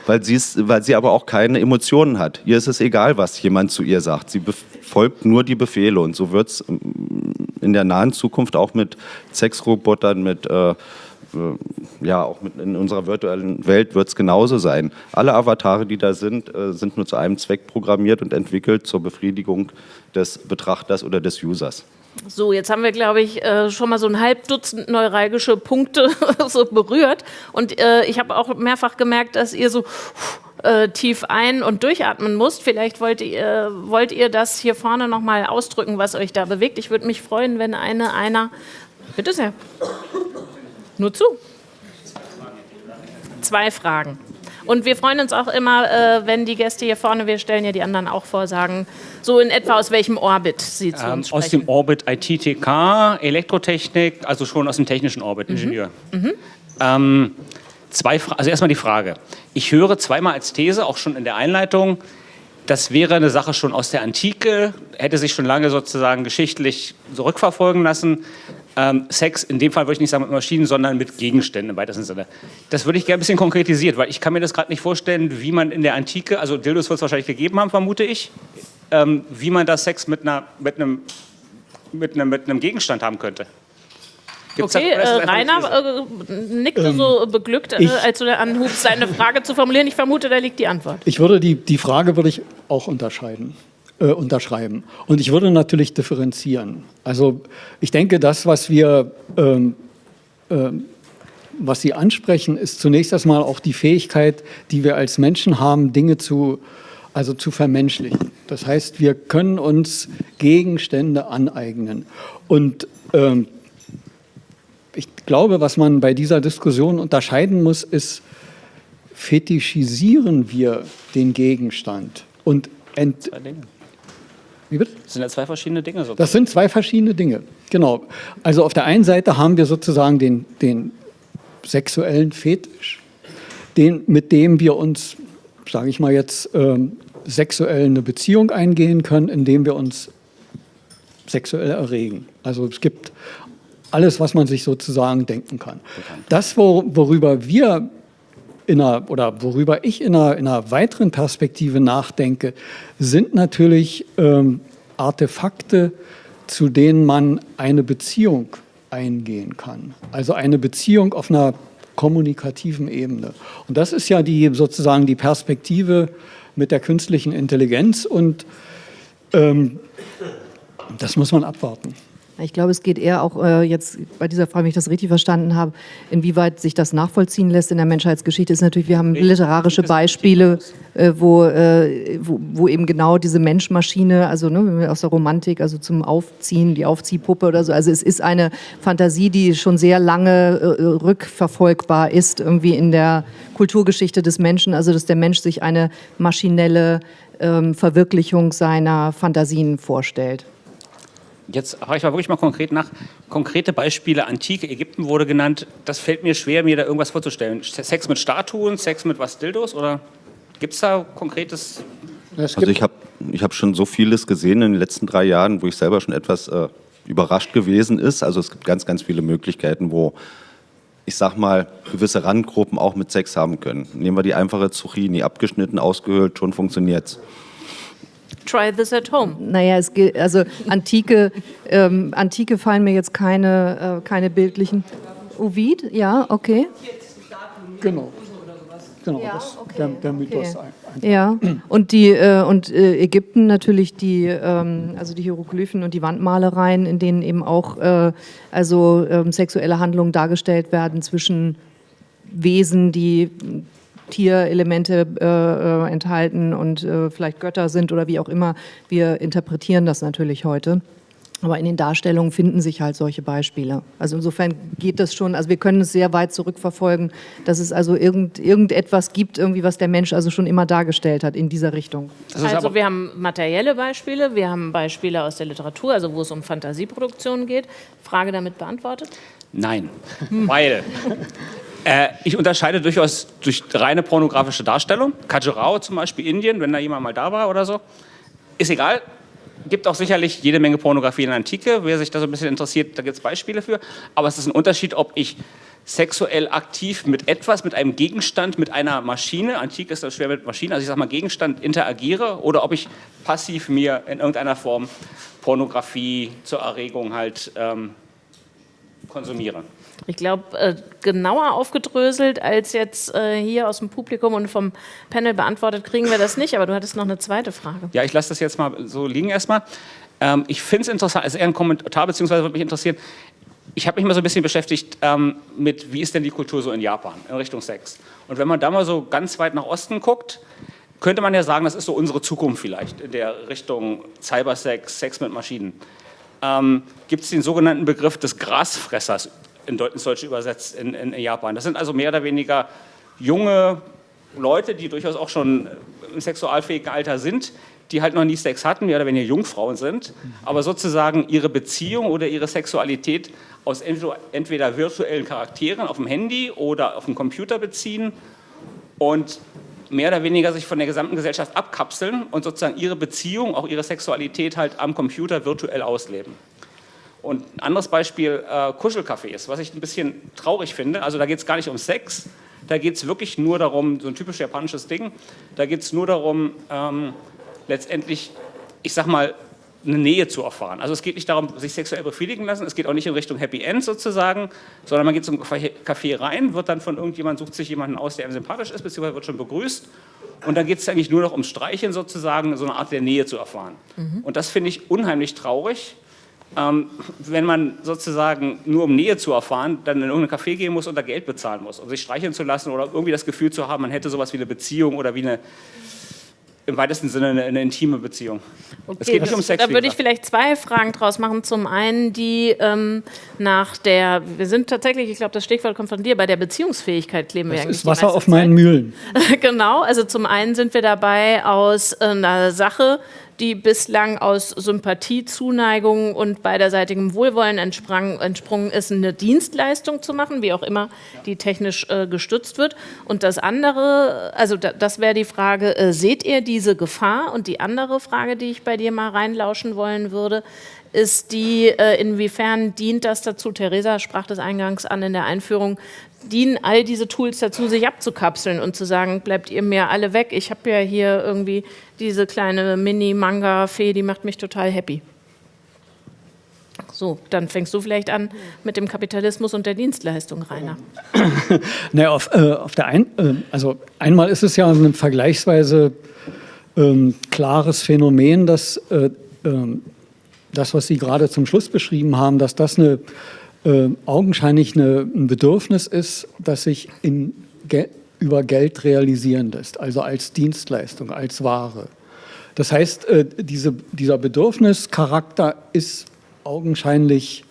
weil, weil sie aber auch keine Emotionen hat. Ihr ist es egal, was jemand zu ihr sagt. Sie befolgt nur die Befehle. Und so wird es ähm, in der nahen Zukunft auch mit Sexrobotern, mit äh, ja, auch in unserer virtuellen Welt wird es genauso sein. Alle Avatare, die da sind, äh, sind nur zu einem Zweck programmiert und entwickelt zur Befriedigung des Betrachters oder des Users. So, jetzt haben wir, glaube ich, äh, schon mal so ein halb Dutzend neuralgische Punkte so berührt. Und äh, ich habe auch mehrfach gemerkt, dass ihr so äh, tief ein- und durchatmen musst. Vielleicht wollt ihr, wollt ihr das hier vorne nochmal ausdrücken, was euch da bewegt. Ich würde mich freuen, wenn eine, einer. Bitte sehr. Nur zu. Zwei Fragen. Und wir freuen uns auch immer, äh, wenn die Gäste hier vorne, wir stellen ja die anderen auch vor, sagen, so in etwa aus welchem Orbit sie zu Ähm, uns sprechen. aus dem Orbit IT-TK, Elektrotechnik, also schon aus dem technischen Orbit, Ingenieur. Ähm, zwei Fra also erstmal die Frage. Ich höre zweimal als These, auch schon in der Einleitung, das wäre eine Sache schon aus der Antike, hätte sich schon lange sozusagen geschichtlich zurückverfolgen lassen. Ähm, Sex, in dem Fall würde ich nicht sagen mit Maschinen, sondern mit Gegenständen im weitesten Sinne. Das würde ich gerne ein bisschen konkretisiert, weil ich kann mir das gerade nicht vorstellen, wie man in der Antike, also Dildos wird es wahrscheinlich gegeben haben, vermute ich, ähm, wie man da Sex mit, einer, mit, einem, mit, einem, mit einem Gegenstand haben könnte. Gibt's Okay, äh, Rainer äh, nickte so beglückt, äh, als du anhubst, seine Frage zu formulieren. Ich vermute, da liegt die Antwort. Ich würde die, die Frage würde ich auch unterscheiden, äh, unterschreiben. Und ich würde natürlich differenzieren. Also ich denke, das, was wir, ähm, ähm, was Sie ansprechen, ist zunächst erstmal auch die Fähigkeit, die wir als Menschen haben, Dinge zu, also zu vermenschlichen. Das heißt, wir können uns Gegenstände aneignen. Und ähm, ich glaube, was man bei dieser Diskussion unterscheiden muss, ist, fetischisieren wir den Gegenstand und ent. Wie bitte? Das sind ja zwei verschiedene Dinge. So. Das sind zwei verschiedene Dinge. Genau. Also auf der einen Seite haben wir sozusagen den, den sexuellen Fetisch, den, mit dem wir uns, sage ich mal jetzt, ähm, sexuell eine Beziehung eingehen können, indem wir uns sexuell erregen. Also es gibt alles, was man sich sozusagen denken kann. Das, wo, worüber wir in einer, oder worüber ich in einer, in einer weiteren Perspektive nachdenke, sind natürlich ähm, Artefakte, zu denen man eine Beziehung eingehen kann. Also eine Beziehung auf einer kommunikativen Ebene. Und das ist ja die sozusagen die Perspektive mit der künstlichen Intelligenz und ähm, das muss man abwarten. Ich glaube, es geht eher auch äh, jetzt bei dieser Frage, wenn ich das richtig verstanden habe, inwieweit sich das nachvollziehen lässt in der Menschheitsgeschichte, ist natürlich, wir haben literarische Beispiele, äh, wo, äh, wo, wo eben genau diese Mensch-Maschine, also ne, aus der Romantik, also zum Aufziehen, die Aufziehpuppe oder so, also es ist eine Fantasie, die schon sehr lange äh, rückverfolgbar ist, irgendwie in der Kulturgeschichte des Menschen, also dass der Mensch sich eine maschinelle ähm, Verwirklichung seiner Fantasien vorstellt. Jetzt frage ich mal wirklich mal konkret nach. Konkrete Beispiele, antike Ägypten wurde genannt. Das fällt mir schwer, mir da irgendwas vorzustellen. Sex mit Statuen, Sex mit was Dildos oder gibt es da konkretes? Es Also ich habe ich hab schon so vieles gesehen in den letzten drei Jahren, wo ich selber schon etwas äh, überrascht gewesen ist. Also es gibt ganz, ganz viele Möglichkeiten, wo ich sag mal, gewisse Randgruppen auch mit Sex haben können. Nehmen wir die einfache Zucchini, abgeschnitten, ausgehöhlt, schon funktioniert's. Try this at home. Naja, es gilt, also Antike, ähm, Antike fallen mir jetzt keine, äh, keine bildlichen. Ovid, ja, okay. Genau. Genau, Ja, das, okay, der, der Mythos. okay. ein- Ja, und die äh, und äh, Ägypten natürlich die ähm, also die Hieroglyphen und die Wandmalereien, in denen eben auch äh, also ähm, sexuelle Handlungen dargestellt werden zwischen Wesen, die Tierelemente äh, äh, enthalten und äh, vielleicht Götter sind oder wie auch immer. Wir interpretieren das natürlich heute. Aber in den Darstellungen finden sich halt solche Beispiele. Also insofern geht das schon, also wir können es sehr weit zurückverfolgen, dass es also irgend, irgendetwas gibt, irgendwie, was der Mensch also schon immer dargestellt hat in dieser Richtung. Also wir haben materielle Beispiele, wir haben Beispiele aus der Literatur, also wo es um Fantasieproduktionen geht. Frage damit beantwortet? nein, weil äh, ich unterscheide durchaus durch reine pornografische Darstellung. Khajuraho zum Beispiel, Indien, wenn da jemand mal da war oder so. Ist egal. Gibt auch sicherlich jede Menge Pornografie in der Antike. Wer sich da so ein bisschen interessiert, da gibt es Beispiele für. Aber es ist ein Unterschied, ob ich sexuell aktiv mit etwas, mit einem Gegenstand, mit einer Maschine, antik ist das schwer mit Maschinen, also ich sage mal Gegenstand interagiere oder ob ich passiv mir in irgendeiner Form Pornografie zur Erregung halt ähm, konsumiere. Ich glaube, äh, genauer aufgedröselt als jetzt äh, hier aus dem Publikum und vom Panel beantwortet kriegen wir das nicht, aber du hattest noch eine zweite Frage. Ja, ich lasse das jetzt mal so liegen erstmal. Ähm, ich finde es interessant, also eher ein Kommentar, beziehungsweise würde mich interessieren, ich habe mich mal so ein bisschen beschäftigt ähm, mit, wie ist denn die Kultur so in Japan in Richtung Sex. Und wenn man da mal so ganz weit nach Osten guckt, könnte man ja sagen, das ist so unsere Zukunft vielleicht in der Richtung Cybersex, Sex mit Maschinen. Ähm, Gibt es den sogenannten Begriff des Grasfressers ins Deutsche übersetzt in, in, Japan. Das sind also mehr oder weniger junge Leute, die durchaus auch schon im sexualfähigen Alter sind, die halt noch nie Sex hatten, mehr oder weniger Jungfrauen sind, aber sozusagen ihre Beziehung oder ihre Sexualität aus entweder virtuellen Charakteren auf dem Handy oder auf dem Computer beziehen und mehr oder weniger sich von der gesamten Gesellschaft abkapseln und sozusagen ihre Beziehung, auch ihre Sexualität halt am Computer virtuell ausleben. Und ein anderes Beispiel, äh, Kuschelcafés, was ich ein bisschen traurig finde. Also da geht es gar nicht um Sex, da geht es wirklich nur darum, so ein typisch japanisches Ding, da geht es nur darum, ähm, letztendlich, ich sag mal, eine Nähe zu erfahren. Also es geht nicht darum, sich sexuell befriedigen lassen, es geht auch nicht in Richtung Happy End sozusagen, sondern man geht zum Café rein, wird dann von irgendjemandem, sucht sich jemanden aus, der einem sympathisch ist, beziehungsweise wird schon begrüßt und dann geht es eigentlich nur noch ums Streicheln sozusagen, so eine Art der Nähe zu erfahren. Mhm. Und das finde ich unheimlich traurig, ähm, wenn man sozusagen nur um Nähe zu erfahren, dann in irgendein Café gehen muss und da Geld bezahlen muss, um sich streicheln zu lassen oder irgendwie das Gefühl zu haben, man hätte sowas wie eine Beziehung oder wie eine im weitesten Sinne eine, eine intime Beziehung. Okay, es geht nicht um Sex. Da würde ich vielleicht zwei Fragen draus machen. Zum einen die ähm, nach der, wir sind tatsächlich, ich glaube, das Stichwort kommt von dir, bei der Beziehungsfähigkeit kleben das wir eigentlich. Das ist Wasser auf meinen Mühlen. genau, also zum einen sind wir dabei aus äh, einer Sache, die bislang aus Sympathie, Zuneigung und beiderseitigem Wohlwollen entsprang, entsprungen ist, eine Dienstleistung zu machen, wie auch immer die technisch äh, gestützt wird. Und das andere, also da, das wäre die Frage, äh, seht ihr diese Gefahr? Und die andere Frage, die ich bei dir mal reinlauschen wollen würde, ist die, äh, inwiefern dient das dazu, Theresa sprach das eingangs an in der Einführung, dienen all diese Tools dazu, sich abzukapseln und zu sagen, bleibt ihr mir alle weg. Ich habe ja hier irgendwie diese kleine Mini-Manga-Fee, die macht mich total happy. So, dann fängst du vielleicht an mit dem Kapitalismus und der Dienstleistung, Rainer. naja, auf, äh, auf der ein, äh, also einmal ist es ja ein vergleichsweise ähm, klares Phänomen, dass äh, ähm, das, was Sie gerade zum Schluss beschrieben haben, dass das eine äh, augenscheinlich eine, ein Bedürfnis ist, das sich in Ge über Geld realisieren lässt, also als Dienstleistung, als Ware. Das heißt, äh, diese, dieser Bedürfnischarakter ist augenscheinlich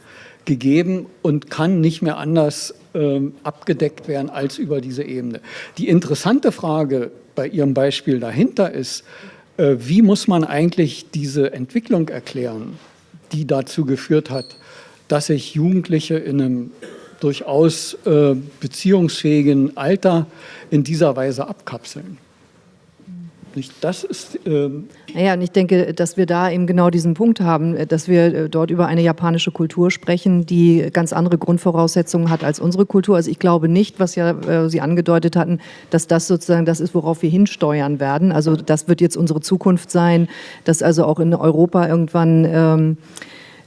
gegeben und kann nicht mehr anders äh, abgedeckt werden als über diese Ebene. Die interessante Frage bei Ihrem Beispiel dahinter ist, äh, wie muss man eigentlich diese Entwicklung erklären, die dazu geführt hat, dass sich Jugendliche in einem durchaus äh, beziehungsfähigen Alter in dieser Weise abkapseln. Das ist. Ähm naja, und ich denke, dass wir da eben genau diesen Punkt haben, dass wir äh, dort über eine japanische Kultur sprechen, die ganz andere Grundvoraussetzungen hat als unsere Kultur. Also ich glaube nicht, was ja äh, Sie angedeutet hatten, dass das sozusagen das ist, worauf wir hinsteuern werden. Also das wird jetzt unsere Zukunft sein, dass also auch in Europa irgendwann ähm,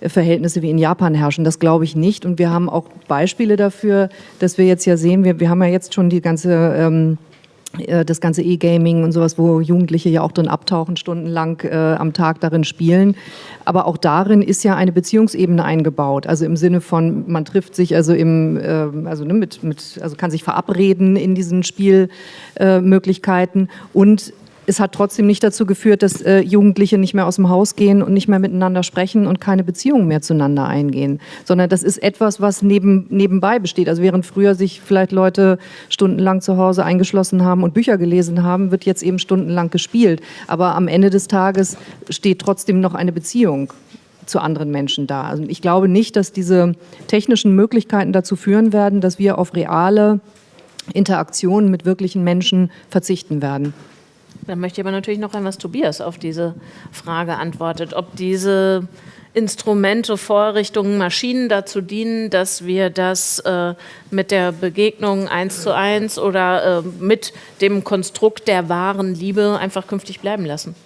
Verhältnisse wie in Japan herrschen. Das glaube ich nicht. Und wir haben auch Beispiele dafür, dass wir jetzt ja sehen, wir, wir haben ja jetzt schon die ganze ähm, äh, das ganze E-Gaming und sowas, wo Jugendliche ja auch drin abtauchen, stundenlang äh, am Tag darin spielen. Aber auch darin ist ja eine Beziehungsebene eingebaut. Also im Sinne von, man trifft sich also im, äh, also ne, mit, mit, also kann sich verabreden in diesen Spielmöglichkeiten äh, und es hat trotzdem nicht dazu geführt, dass äh, Jugendliche nicht mehr aus dem Haus gehen und nicht mehr miteinander sprechen und keine Beziehungen mehr zueinander eingehen, sondern das ist etwas, was neben, nebenbei besteht. Also während früher sich vielleicht Leute stundenlang zu Hause eingeschlossen haben und Bücher gelesen haben, wird jetzt eben stundenlang gespielt. Aber am Ende des Tages steht trotzdem noch eine Beziehung zu anderen Menschen da. Also ich glaube nicht, dass diese technischen Möglichkeiten dazu führen werden, dass wir auf reale Interaktionen mit wirklichen Menschen verzichten werden. Dann möchte ich aber natürlich noch hören, was Tobias auf diese Frage antwortet. Ob diese Instrumente, Vorrichtungen, Maschinen dazu dienen, dass wir das äh, mit der Begegnung eins zu eins oder äh, mit dem Konstrukt der wahren Liebe einfach künftig bleiben lassen.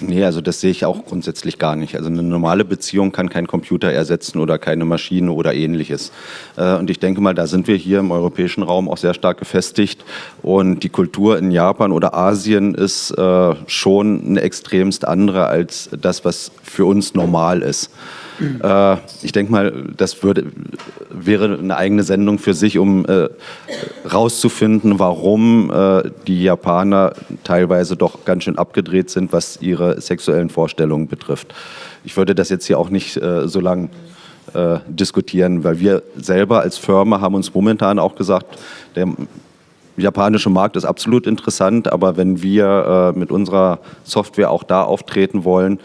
Nee, also das sehe ich auch grundsätzlich gar nicht. Also eine normale Beziehung kann kein Computer ersetzen oder keine Maschine oder ähnliches. Äh, und ich denke mal, da sind wir hier im europäischen Raum auch sehr stark gefestigt. Und die Kultur in Japan oder Asien ist äh, schon eine extremst andere als das, was für uns normal ist. Äh, ich denke mal, das würde, wäre eine eigene Sendung für sich, um äh, rauszufinden, warum äh, die Japaner teilweise doch ganz schön abgedreht sind, was ihre sexuellen Vorstellungen betrifft. Ich würde das jetzt hier auch nicht äh, so lang äh, diskutieren, weil wir selber als Firma haben uns momentan auch gesagt, der japanische Markt ist absolut interessant, aber wenn wir äh, mit unserer Software auch da auftreten wollen,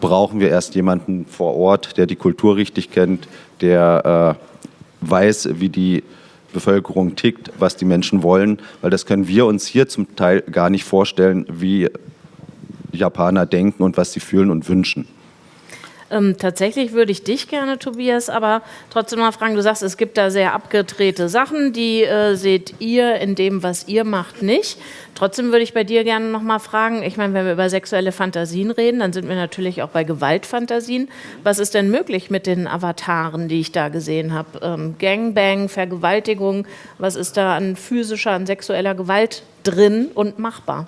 brauchen wir erst jemanden vor Ort, der die Kultur richtig kennt, der äh, weiß, wie die Bevölkerung tickt, was die Menschen wollen, weil das können wir uns hier zum Teil gar nicht vorstellen, wie Japaner denken und was sie fühlen und wünschen. Ähm, tatsächlich würde ich dich gerne, Tobias, aber trotzdem mal fragen, du sagst, es gibt da sehr abgedrehte Sachen, die äh, seht ihr in dem, was ihr macht, nicht. Trotzdem würde ich bei dir gerne noch mal fragen, ich meine, wenn wir über sexuelle Fantasien reden, dann sind wir natürlich auch bei Gewaltfantasien. Was ist denn möglich mit den Avataren, die ich da gesehen habe? Ähm, Gangbang, Vergewaltigung, was ist da an physischer, an sexueller Gewalt drin und machbar?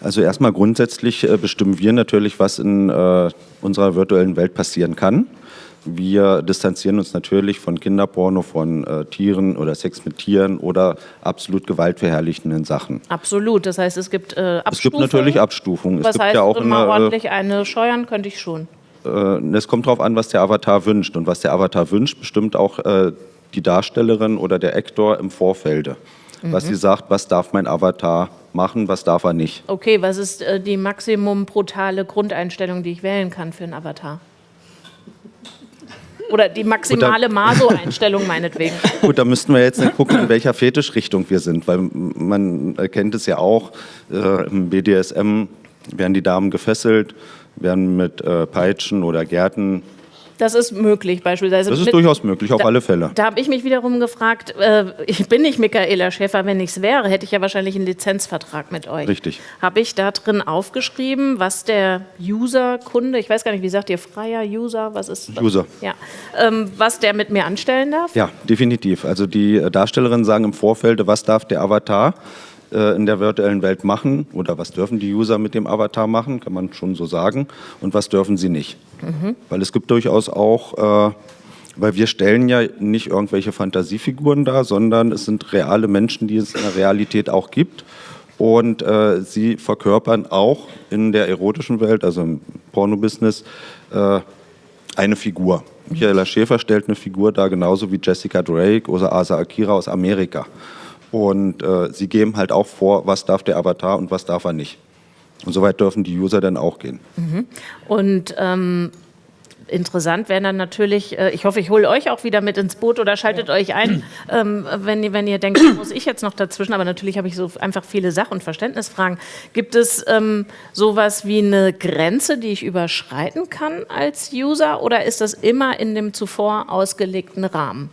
Also erstmal grundsätzlich äh, bestimmen wir natürlich, was in äh, unserer virtuellen Welt passieren kann. Wir distanzieren uns natürlich von Kinderporno, von äh, Tieren oder Sex mit Tieren oder absolut gewaltverherrlichenden Sachen. Absolut, das heißt, es gibt äh, Abstufungen. Es gibt natürlich Abstufungen. Was es gibt heißt, ja auch mal eine, ordentlich eine scheuern könnte ich schon. äh, es kommt darauf an, was der Avatar wünscht. Und was der Avatar wünscht, bestimmt auch äh, die Darstellerin oder der Actor im Vorfelde. Was Mhm. sie sagt, was darf mein Avatar machen, was darf er nicht. Okay, was ist äh, die maximum brutale Grundeinstellung, die ich wählen kann für einen Avatar? Oder die maximale Maso-Einstellung meinetwegen. Gut, da müssten wir jetzt gucken, in welcher Fetischrichtung wir sind, weil man erkennt es ja auch, äh, im BDSM werden die Damen gefesselt, werden mit äh, Peitschen oder Gärten. Das ist möglich beispielsweise. Das ist mit- durchaus möglich, auf da, alle Fälle. Da habe ich mich wiederum gefragt, äh, ich bin nicht Michaela Schäfer, wenn ich es wäre, hätte ich ja wahrscheinlich einen Lizenzvertrag mit euch. Richtig. Habe ich da drin aufgeschrieben, was der User, Kunde, ich weiß gar nicht, wie sagt ihr, freier User, was ist das? User. Ja, ähm, was der mit mir anstellen darf? Ja, definitiv. Also die äh, Darstellerinnen sagen im Vorfeld, was darf der Avatar in der virtuellen Welt machen oder was dürfen die User mit dem Avatar machen, kann man schon so sagen, und was dürfen sie nicht. Weil es gibt durchaus auch, äh, weil wir stellen ja nicht irgendwelche Fantasiefiguren dar, sondern es sind reale Menschen, die es in der Realität auch gibt. Und äh, sie verkörpern auch in der erotischen Welt, also im Pornobusiness, äh, eine Figur. Michaela Schäfer stellt eine Figur dar, genauso wie Jessica Drake oder Asa Akira aus Amerika. Und äh, sie geben halt auch vor, was darf der Avatar und was darf er nicht. Und soweit dürfen die User dann auch gehen. Und ähm, interessant wäre dann natürlich, äh, ich hoffe, ich hole euch auch wieder mit ins Boot oder schaltet euch ein, ähm, wenn, ihr- wenn ihr denkt, da muss ich jetzt noch dazwischen, aber natürlich habe ich so einfach viele Sach- und Verständnisfragen. Gibt es ähm, sowas wie eine Grenze, die ich überschreiten kann als User oder ist das immer in dem zuvor ausgelegten Rahmen?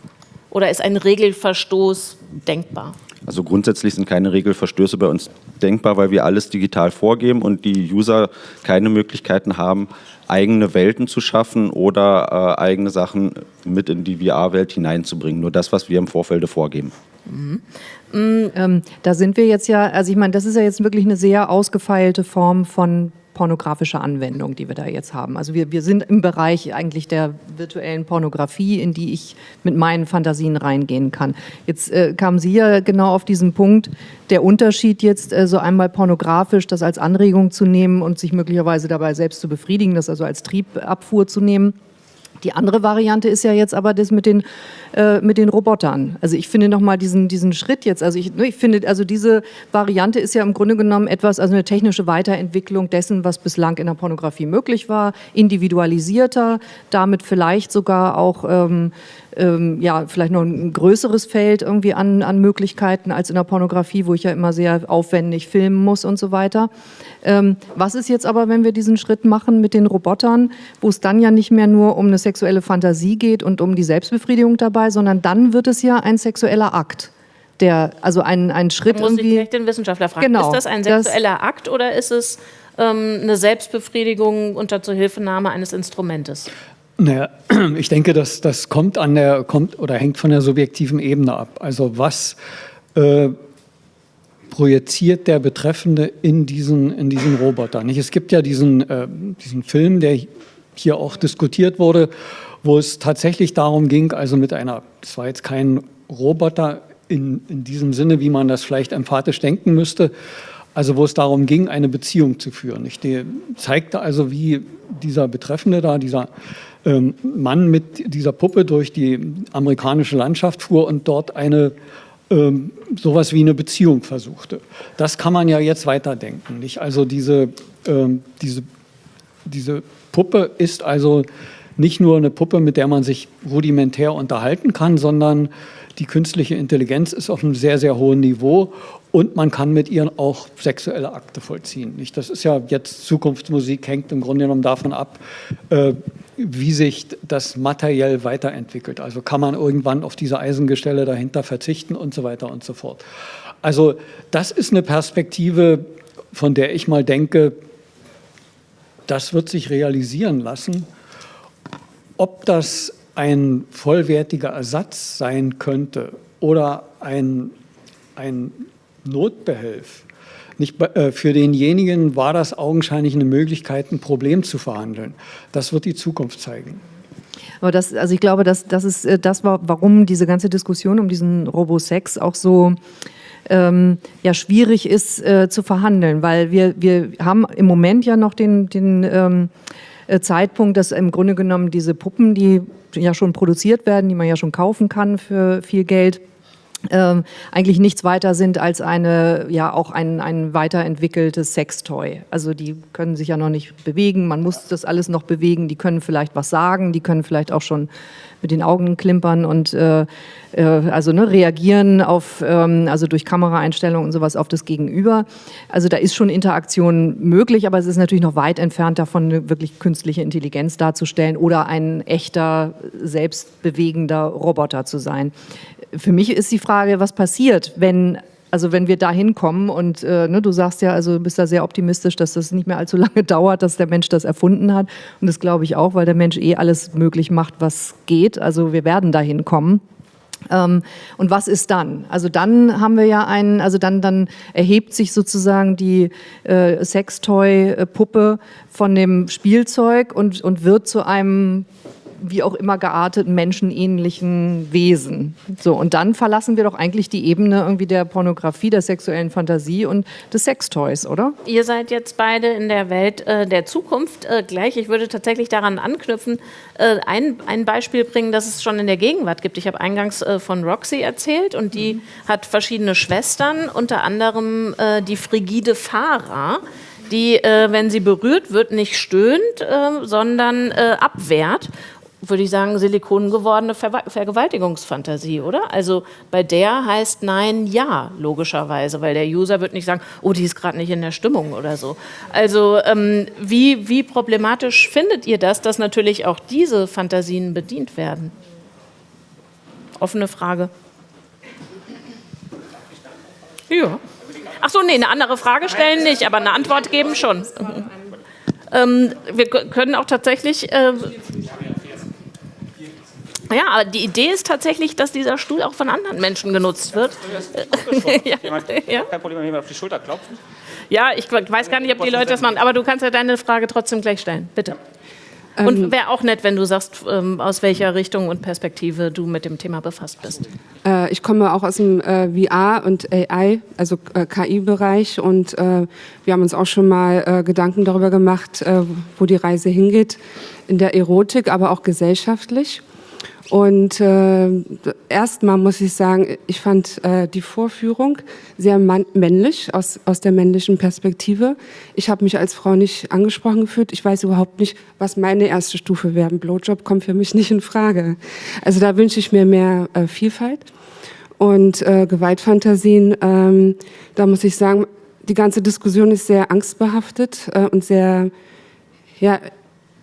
Oder ist ein Regelverstoß denkbar? Also grundsätzlich sind keine Regelverstöße bei uns denkbar, weil wir alles digital vorgeben und die User keine Möglichkeiten haben, eigene Welten zu schaffen oder äh, eigene Sachen mit in die VR-Welt hineinzubringen. Nur das, was wir im Vorfeld vorgeben. Ähm, da sind wir jetzt ja, also ich meine, das ist ja jetzt wirklich eine sehr ausgefeilte Form von pornografischer Anwendung, die wir da jetzt haben. Also wir, wir sind im Bereich eigentlich der virtuellen Pornografie, in die ich mit meinen Fantasien reingehen kann. Jetzt äh, kamen Sie ja genau auf diesen Punkt, der Unterschied jetzt äh, so einmal pornografisch, das als Anregung zu nehmen und sich möglicherweise dabei selbst zu befriedigen, das also als Triebabfuhr zu nehmen. Die andere Variante ist ja jetzt aber das mit den, äh, mit den Robotern. Also ich finde nochmal diesen, diesen Schritt jetzt, also ich, ne, ich finde, also diese Variante ist ja im Grunde genommen etwas, also eine technische Weiterentwicklung dessen, was bislang in der Pornografie möglich war, individualisierter, damit vielleicht sogar auch ähm, ähm, ja, vielleicht noch ein größeres Feld irgendwie an, an Möglichkeiten als in der Pornografie, wo ich ja immer sehr aufwendig filmen muss und so weiter. Ähm, was ist jetzt aber, wenn wir diesen Schritt machen mit den Robotern, wo es dann ja nicht mehr nur um eine sexuelle Fantasie geht und um die Selbstbefriedigung dabei, sondern dann wird es ja ein sexueller Akt. Der, also ein, ein Schritt muss ich irgendwie. direkt den Wissenschaftler fragen. Genau, ist das ein das- sexueller Akt oder ist es ähm, eine Selbstbefriedigung unter Zuhilfenahme eines Instrumentes? Naja, ich denke, dass das kommt an der kommt oder hängt von der subjektiven Ebene ab. Also was äh, projiziert der Betreffende in diesen, in diesen Roboter? Nicht? Es gibt ja diesen, äh, diesen Film, der hier auch diskutiert wurde, wo es tatsächlich darum ging, also mit einer, das war jetzt kein Roboter in, in diesem Sinne, wie man das vielleicht emphatisch denken müsste, also wo es darum ging, eine Beziehung zu führen. Ich zeigte also, wie dieser Betreffende da, dieser Mann mit dieser Puppe durch die amerikanische Landschaft fuhr und dort eine ähm, sowas wie eine Beziehung versuchte. Das kann man ja jetzt weiterdenken. Nicht? Also diese, ähm, diese, diese Puppe ist also nicht nur eine Puppe, mit der man sich rudimentär unterhalten kann, sondern die künstliche Intelligenz ist auf einem sehr, sehr hohen Niveau und man kann mit ihr auch sexuelle Akte vollziehen. Nicht? Das ist ja jetzt Zukunftsmusik, hängt im Grunde genommen davon ab, äh, wie sich das materiell weiterentwickelt. Also kann man irgendwann auf diese Eisengestelle dahinter verzichten und so weiter und so fort. Also das ist eine Perspektive, von der ich mal denke, das wird sich realisieren lassen. Ob das ein vollwertiger Ersatz sein könnte oder ein, ein Notbehelf, nicht, äh, für denjenigen war das augenscheinlich eine Möglichkeit, ein Problem zu verhandeln. Das wird die Zukunft zeigen. Aber das, also ich glaube, das, das ist äh, das, war, warum diese ganze Diskussion um diesen Robosex auch so ähm, ja, schwierig ist äh, zu verhandeln, weil wir, wir haben im Moment ja noch den, den ähm, äh, Zeitpunkt, dass im Grunde genommen diese Puppen, die ja schon produziert werden, die man ja schon kaufen kann für viel Geld, ähm, eigentlich nichts weiter sind als eine, ja auch ein, ein weiterentwickeltes Sextoy. Also die können sich ja noch nicht bewegen, man muss das alles noch bewegen, die können vielleicht was sagen, die können vielleicht auch schon mit den Augen klimpern und äh, äh, also ne, reagieren auf, ähm, also durch Kameraeinstellungen und sowas auf das Gegenüber. Also da ist schon Interaktion möglich, aber es ist natürlich noch weit entfernt davon, eine wirklich künstliche Intelligenz darzustellen oder ein echter, selbstbewegender Roboter zu sein. Für mich ist die Frage, was passiert, wenn also wenn wir da hinkommen und äh, ne, du sagst ja, also bist da sehr optimistisch, dass das nicht mehr allzu lange dauert, dass der Mensch das erfunden hat. Und das glaube ich auch, weil der Mensch eh alles möglich macht, was geht. Also wir werden da hinkommen. Ähm, und was ist dann? Also dann haben wir ja einen, also dann, dann erhebt sich sozusagen die äh, Sextoy-Puppe von dem Spielzeug und, und wird zu einem wie auch immer gearteten menschenähnlichen Wesen. So, und dann verlassen wir doch eigentlich die Ebene irgendwie der Pornografie, der sexuellen Fantasie und des Sextoys, oder? Ihr seid jetzt beide in der Welt äh, der Zukunft äh, gleich. Ich würde tatsächlich daran anknüpfen, äh, ein, ein Beispiel bringen, das es schon in der Gegenwart gibt. Ich habe eingangs äh, von Roxy erzählt und die mhm. hat verschiedene Schwestern, unter anderem äh, die frigide Farah die, äh, wenn sie berührt wird, nicht stöhnt, äh, sondern äh, abwehrt würde ich sagen, silikongewordene Ver Vergewaltigungsfantasie, oder? Also bei der heißt Nein Ja, logischerweise, weil der User wird nicht sagen, oh, die ist gerade nicht in der Stimmung oder so. Also ähm, wie, wie problematisch findet ihr das, dass natürlich auch diese Fantasien bedient werden? Offene Frage. Ja. Ach so, nee, eine andere Frage stellen nicht, aber eine Antwort geben schon. Ähm, wir können auch tatsächlich... Äh, ja, aber die Idee ist tatsächlich, dass dieser Stuhl auch von anderen Menschen genutzt wird. ja. ja. Kein Problem, wenn jemand auf die Schulter klopft. Ja, ich weiß gar nicht, ob die Leute das machen, aber du kannst ja deine Frage trotzdem gleich stellen. Bitte. Und ähm, wäre auch nett, wenn du sagst, ähm, aus welcher Richtung und Perspektive du mit dem Thema befasst bist. Äh, ich komme auch aus dem äh, VR und AI, also äh, KI-Bereich und äh, wir haben uns auch schon mal äh, Gedanken darüber gemacht, äh, wo die Reise hingeht in der Erotik, aber auch gesellschaftlich. Und äh, erstmal muss ich sagen, ich fand äh, die Vorführung sehr männlich, aus, aus der männlichen Perspektive. Ich habe mich als Frau nicht angesprochen gefühlt. Ich weiß überhaupt nicht, was meine erste Stufe wäre. Ein Blowjob kommt für mich nicht in Frage. Also da wünsche ich mir mehr äh, Vielfalt. Und äh, Gewaltfantasien, ähm, da muss ich sagen, die ganze Diskussion ist sehr angstbehaftet äh, und sehr ja,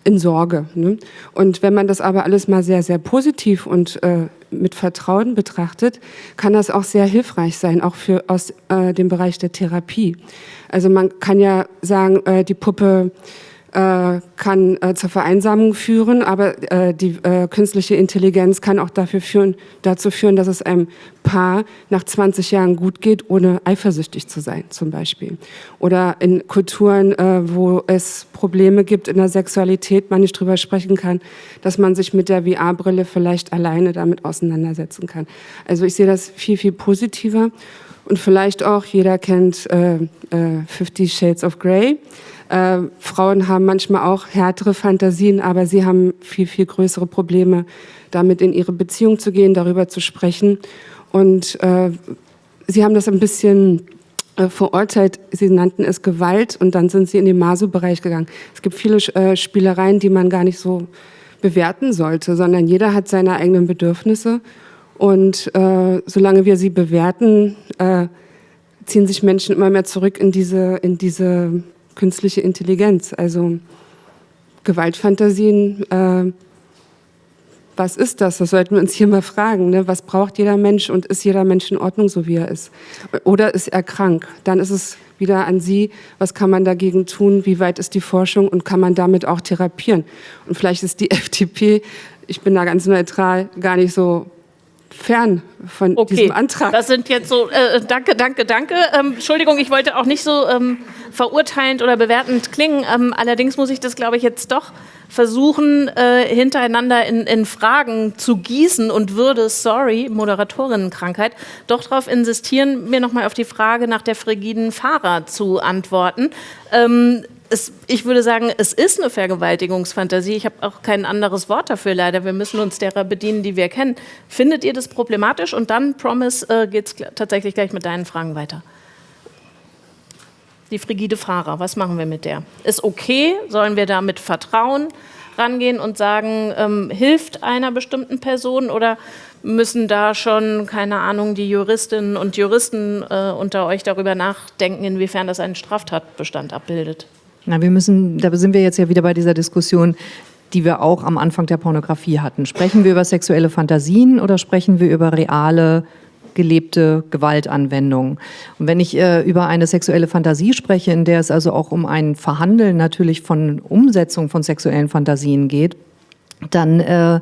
in Sorge. Ne? Und wenn man das aber alles mal sehr, sehr positiv und äh, mit Vertrauen betrachtet, kann das auch sehr hilfreich sein, auch für aus äh, dem Bereich der Therapie. Also man kann ja sagen, äh, die Puppe kann äh, zur Vereinsamung führen, aber äh, die äh, künstliche Intelligenz kann auch dafür führen, dazu führen, dass es einem Paar nach 20 Jahren gut geht, ohne eifersüchtig zu sein, zum Beispiel. Oder in Kulturen, äh, wo es Probleme gibt in der Sexualität, man nicht drüber sprechen kann, dass man sich mit der VR-Brille vielleicht alleine damit auseinandersetzen kann. Also ich sehe das viel, viel positiver. Und vielleicht auch, jeder kennt äh, Fifty Shades of Grey. Äh, Frauen haben manchmal auch härtere Fantasien, aber sie haben viel, viel größere Probleme, damit in ihre Beziehung zu gehen, darüber zu sprechen. Und äh, sie haben das ein bisschen äh, verurteilt. Sie nannten es Gewalt und dann sind sie in den Masu-Bereich gegangen. Es gibt viele äh, Spielereien, die man gar nicht so bewerten sollte, sondern jeder hat seine eigenen Bedürfnisse. Und äh, solange wir sie bewerten, äh, ziehen sich Menschen immer mehr zurück in diese, in diese künstliche Intelligenz. Also Gewaltfantasien, äh, was ist das? Das sollten wir uns hier mal fragen. Ne? Was braucht jeder Mensch und ist jeder Mensch in Ordnung, so wie er ist? Oder ist er krank? Dann ist es wieder an Sie, was kann man dagegen tun? Wie weit ist die Forschung und kann man damit auch therapieren? Und vielleicht ist die FDP, ich bin da ganz neutral, gar nicht so fern von okay. diesem Antrag. Das sind jetzt so, äh, danke, danke, danke. Ähm, Entschuldigung, ich wollte auch nicht so ähm, verurteilend oder bewertend klingen. Ähm, allerdings muss ich das, glaube ich, jetzt doch versuchen, äh, hintereinander in, in, Fragen zu gießen und würde, sorry, Moderatorinnenkrankheit, doch darauf insistieren, mir nochmal auf die Frage nach der frigiden Fahrer zu antworten. Ähm, es, ich würde sagen, es ist eine Vergewaltigungsfantasie. Ich habe auch kein anderes Wort dafür leider. Wir müssen uns derer bedienen, die wir kennen. Findet ihr das problematisch? Und dann, Promise, äh, geht es tatsächlich gleich mit deinen Fragen weiter. Die frigide Fahrer, was machen wir mit der? Ist okay? Sollen wir da mit Vertrauen rangehen und sagen, ähm, hilft einer bestimmten Person oder müssen da schon, keine Ahnung, die Juristinnen und Juristen äh, unter euch darüber nachdenken, inwiefern das einen Straftatbestand abbildet? Na, wir müssen, da sind wir jetzt ja wieder bei dieser Diskussion, die wir auch am Anfang der Pornografie hatten. Sprechen wir über sexuelle Fantasien oder sprechen wir über reale gelebte Gewaltanwendungen. Und wenn ich äh, über eine sexuelle Fantasie spreche, in der es also auch um ein Verhandeln natürlich von Umsetzung von sexuellen Fantasien geht, dann äh,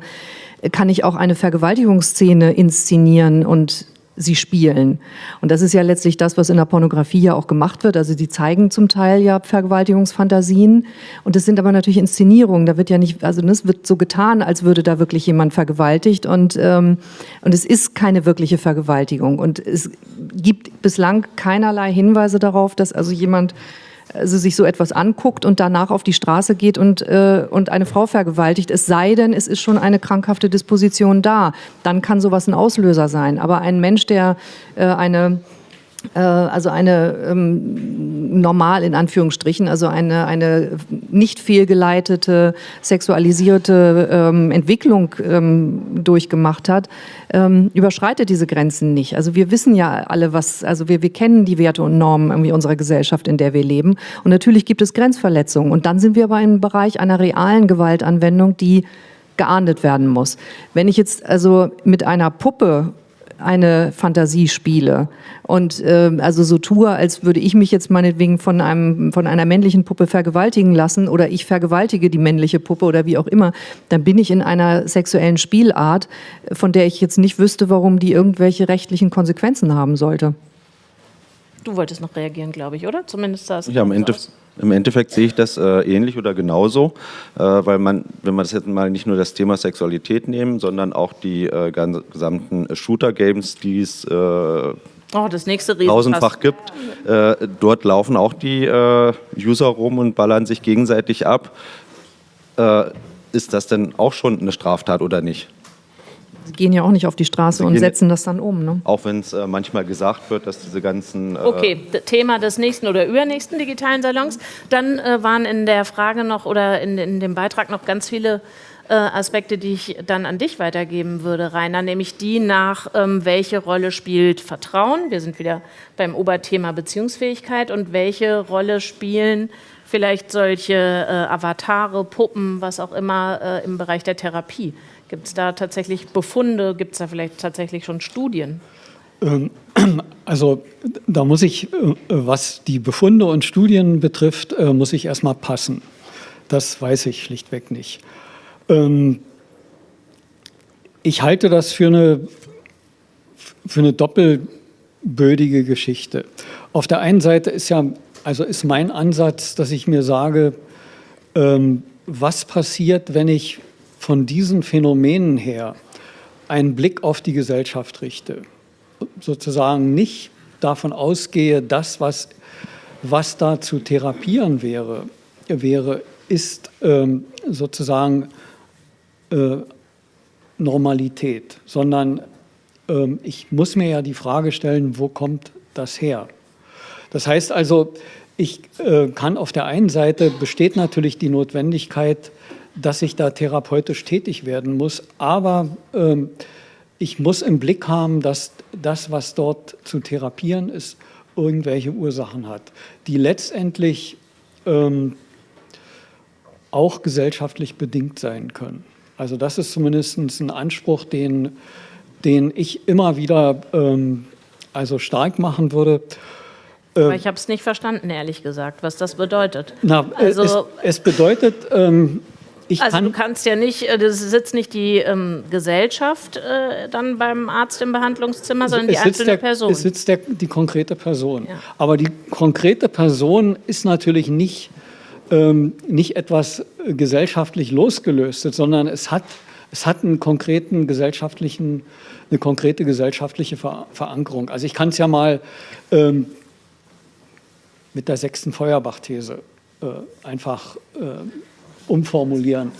kann ich auch eine Vergewaltigungsszene inszenieren und sie spielen. Und das ist ja letztlich das, was in der Pornografie ja auch gemacht wird. Also die zeigen zum Teil ja Vergewaltigungsfantasien und es sind aber natürlich Inszenierungen. Da wird ja nicht, also es wird so getan, als würde da wirklich jemand vergewaltigt und, ähm, und es ist keine wirkliche Vergewaltigung. Und es gibt bislang keinerlei Hinweise darauf, dass also jemand also sich so etwas anguckt und danach auf die Straße geht und, äh, und eine Frau vergewaltigt, es sei denn, es ist schon eine krankhafte Disposition da. Dann kann sowas ein Auslöser sein. Aber ein Mensch, der äh, eine also eine ähm, normal in Anführungsstrichen, also eine, eine nicht fehlgeleitete, sexualisierte ähm, Entwicklung ähm, durchgemacht hat, ähm, überschreitet diese Grenzen nicht. Also wir wissen ja alle, was, also wir, wir kennen die Werte und Normen irgendwie unserer Gesellschaft, in der wir leben. Und natürlich gibt es Grenzverletzungen. Und dann sind wir aber im Bereich einer realen Gewaltanwendung, die geahndet werden muss. Wenn ich jetzt also mit einer Puppe eine Fantasie spiele und äh, also so tue, als würde ich mich jetzt meinetwegen von, einem, von einer männlichen Puppe vergewaltigen lassen oder ich vergewaltige die männliche Puppe oder wie auch immer, dann bin ich in einer sexuellen Spielart, von der ich jetzt nicht wüsste, warum die irgendwelche rechtlichen Konsequenzen haben sollte. Du wolltest noch reagieren, glaube ich, oder? Zumindest es ja, am Ende, im Endeffekt sehe ich das äh, ähnlich oder genauso, äh, weil man, wenn man das jetzt mal nicht nur das Thema Sexualität nehmen, sondern auch die äh, gesamten Shooter-Games, die es äh, oh, das nächste tausendfach gibt, äh, dort laufen auch die äh, User rum und ballern sich gegenseitig ab. ist das denn auch schon eine Straftat oder nicht? Sie gehen ja auch nicht auf die Straße und setzen das dann um. Ne? Auch wenn es äh, manchmal gesagt wird, dass diese ganzen. Äh okay, Thema des nächsten oder übernächsten digitalen Salons. Dann äh, waren in der Frage noch oder in, in dem Beitrag noch ganz viele äh, Aspekte, die ich dann an dich weitergeben würde, Rainer, nämlich die nach, ähm, welche Rolle spielt Vertrauen, wir sind wieder beim Oberthema Beziehungsfähigkeit, und welche Rolle spielen vielleicht solche äh, Avatare, Puppen, was auch immer äh, im Bereich der Therapie. Gibt es da tatsächlich Befunde, gibt es da vielleicht tatsächlich schon Studien? Ähm, also da muss ich, äh, was die Befunde und Studien betrifft, äh, muss ich erstmal passen. Das weiß ich schlichtweg nicht. Ähm, ich halte das für eine, für eine doppelbödige Geschichte. Auf der einen Seite ist ja, also ist mein Ansatz, dass ich mir sage, ähm, was passiert, wenn ich von diesen Phänomenen her einen Blick auf die Gesellschaft richte sozusagen nicht davon ausgehe, das, was, was da zu therapieren wäre, wäre ist ähm, sozusagen äh, Normalität, sondern ähm, ich muss mir ja die Frage stellen, wo kommt das her? Das heißt also, ich äh, kann auf der einen Seite besteht natürlich die Notwendigkeit, dass ich da therapeutisch tätig werden muss, aber ähm, ich muss im Blick haben, dass das, was dort zu therapieren ist, irgendwelche Ursachen hat, die letztendlich ähm, auch gesellschaftlich bedingt sein können. Also das ist zumindest ein Anspruch, den, den ich immer wieder ähm, also stark machen würde. Aber ich habe es nicht verstanden, ehrlich gesagt, was das bedeutet. Na, also, es, es bedeutet, ähm, ich also kann du kannst ja nicht, äh, das sitzt nicht die ähm, Gesellschaft äh, dann beim Arzt im Behandlungszimmer, sondern die einzelne der, Person. Es sitzt der, die konkrete Person. Ja. Aber die konkrete Person ist natürlich nicht, ähm, nicht etwas äh, gesellschaftlich losgelöstes, sondern es hat, es hat einen konkreten gesellschaftlichen, eine konkrete gesellschaftliche Ver Verankerung. Also ich kann es ja mal ähm, mit der sechsten Feuerbach-These äh, einfach äh, umformulieren.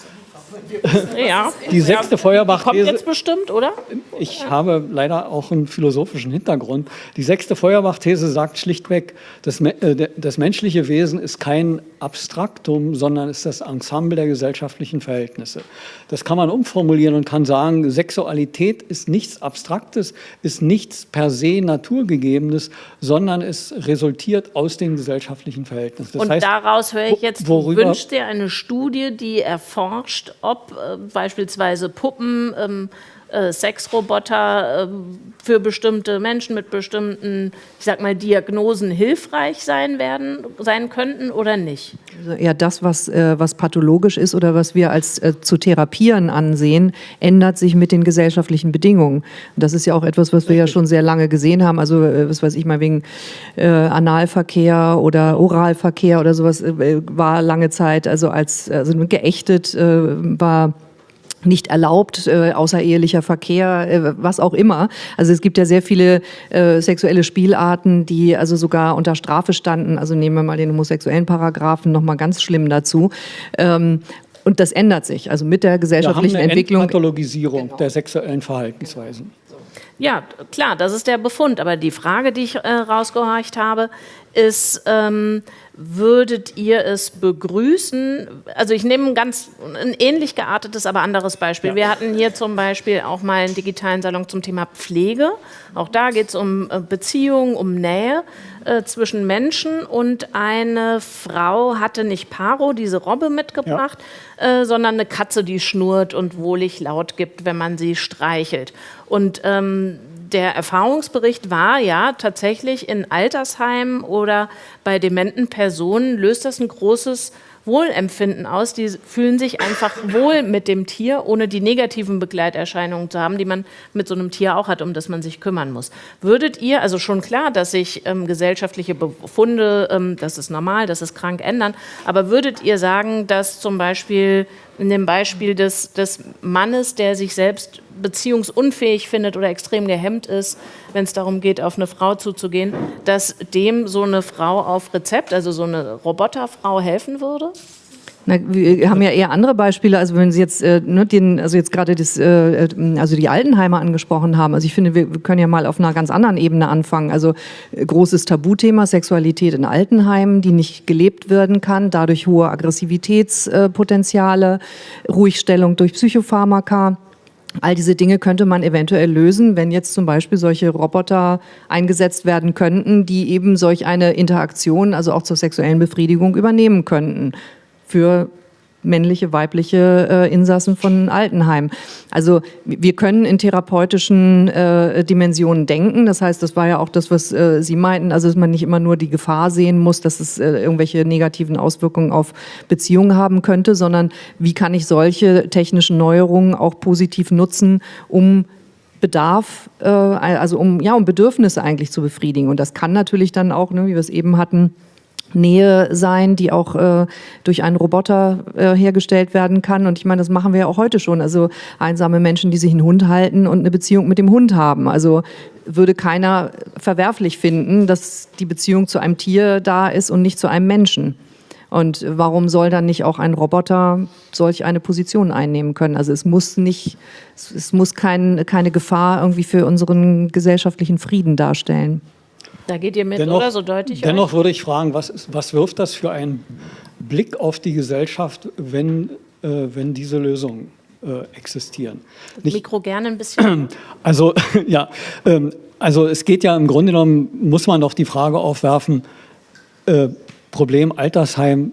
Ja. Die sechste Feuerbach-These. Kommt jetzt bestimmt, oder? Ich habe leider auch einen philosophischen Hintergrund. Die sechste Feuerbach-These sagt schlichtweg, das, äh, das menschliche Wesen ist kein Abstraktum, sondern ist das Ensemble der gesellschaftlichen Verhältnisse. Das kann man umformulieren und kann sagen, Sexualität ist nichts Abstraktes, ist nichts per se Naturgegebenes, sondern es resultiert aus den gesellschaftlichen Verhältnissen. Das und heißt, daraus höre ich jetzt, du wünschst dir eine Studie, die erforscht, ob äh, beispielsweise Puppen, ähm, äh, Sexroboter äh, für bestimmte Menschen mit bestimmten, ich sag mal, Diagnosen hilfreich sein werden, sein könnten oder nicht? Also eher das, was, äh, was pathologisch ist oder was wir als äh, zu therapieren ansehen, ändert sich mit den gesellschaftlichen Bedingungen. das ist ja auch etwas, was wir ja schon sehr lange gesehen haben. Also, was weiß ich mal, wegen Analverkehr oder Oralverkehr oder sowas war lange Zeit, also als also geächtet war nicht erlaubt, äh, außerehelicher Verkehr, äh, was auch immer. Also es gibt ja sehr viele äh, sexuelle Spielarten, die also sogar unter Strafe standen. Also nehmen wir mal den homosexuellen Paragraphen nochmal ganz schlimm dazu. Ähm, und das ändert sich, also mit der gesellschaftlichen wir haben eine Entwicklung. Pathologisierung genau. der sexuellen Verhaltensweisen. Ja, klar, das ist der Befund. Aber die Frage, die ich äh, rausgehorcht habe, ist, ähm, würdet ihr es begrüßen? Also ich nehme ein ganz ein ähnlich geartetes, aber anderes Beispiel. Ja. Wir hatten hier zum Beispiel auch mal einen digitalen Salon zum Thema Pflege. Auch da geht es um äh, Beziehung, um Nähe äh, zwischen Menschen. Und eine Frau hatte nicht Paro, diese Robbe mitgebracht, ja. äh, sondern eine Katze, die schnurrt und wohlig laut gibt, wenn man sie streichelt. Und ähm, der Erfahrungsbericht war ja tatsächlich in Altersheimen oder bei dementen Personen löst das ein großes Wohlempfinden aus. Die fühlen sich einfach wohl mit dem Tier, ohne die negativen Begleiterscheinungen zu haben, die man mit so einem Tier auch hat, um das man sich kümmern muss. Würdet ihr, also schon klar, dass sich ähm, gesellschaftliche Befunde, ähm, das ist normal, das ist krank, ändern, aber würdet ihr sagen, dass zum Beispiel in dem Beispiel des, des Mannes, der sich selbst beziehungsunfähig findet oder extrem gehemmt ist, wenn es darum geht, auf eine Frau zuzugehen, dass dem so eine Frau auf Rezept, also so eine Roboterfrau helfen würde? Na, wir haben ja eher andere Beispiele, also wenn Sie jetzt äh, ne, den, also jetzt gerade das, äh, also die Altenheime angesprochen haben. Also ich finde, wir, wir können ja mal auf einer ganz anderen Ebene anfangen. Also äh, großes Tabuthema Sexualität in Altenheimen, die nicht gelebt werden kann, dadurch hohe Aggressivitätspotenziale, Ruhigstellung durch Psychopharmaka. All diese Dinge könnte man eventuell lösen, wenn jetzt zum Beispiel solche Roboter eingesetzt werden könnten, die eben solch eine Interaktion, also auch zur sexuellen Befriedigung übernehmen könnten für männliche, weibliche äh, Insassen von Altenheim. Also wir können in therapeutischen äh, Dimensionen denken. Das heißt, das war ja auch das, was äh, Sie meinten, also dass man nicht immer nur die Gefahr sehen muss, dass es äh, irgendwelche negativen Auswirkungen auf Beziehungen haben könnte, sondern wie kann ich solche technischen Neuerungen auch positiv nutzen, um Bedarf, äh, also um, ja, um Bedürfnisse eigentlich zu befriedigen. Und das kann natürlich dann auch, ne, wie wir es eben hatten, Nähe sein, die auch äh, durch einen Roboter äh, hergestellt werden kann. Und ich meine, das machen wir ja auch heute schon. Also einsame Menschen, die sich einen Hund halten und eine Beziehung mit dem Hund haben. Also würde keiner verwerflich finden, dass die Beziehung zu einem Tier da ist und nicht zu einem Menschen. Und warum soll dann nicht auch ein Roboter solch eine Position einnehmen können? Also es muss nicht, es muss kein, keine Gefahr irgendwie für unseren gesellschaftlichen Frieden darstellen. Da geht ihr mit, dennoch, oder? So deutlich. Dennoch euch? würde ich fragen, was, ist, was wirft das für einen Blick auf die Gesellschaft, wenn, äh, wenn diese Lösungen äh, existieren? Das Nicht, Mikro gerne ein bisschen. Also, ja, ähm, also es geht ja im Grunde genommen, muss man doch die Frage aufwerfen, äh, Problem Altersheim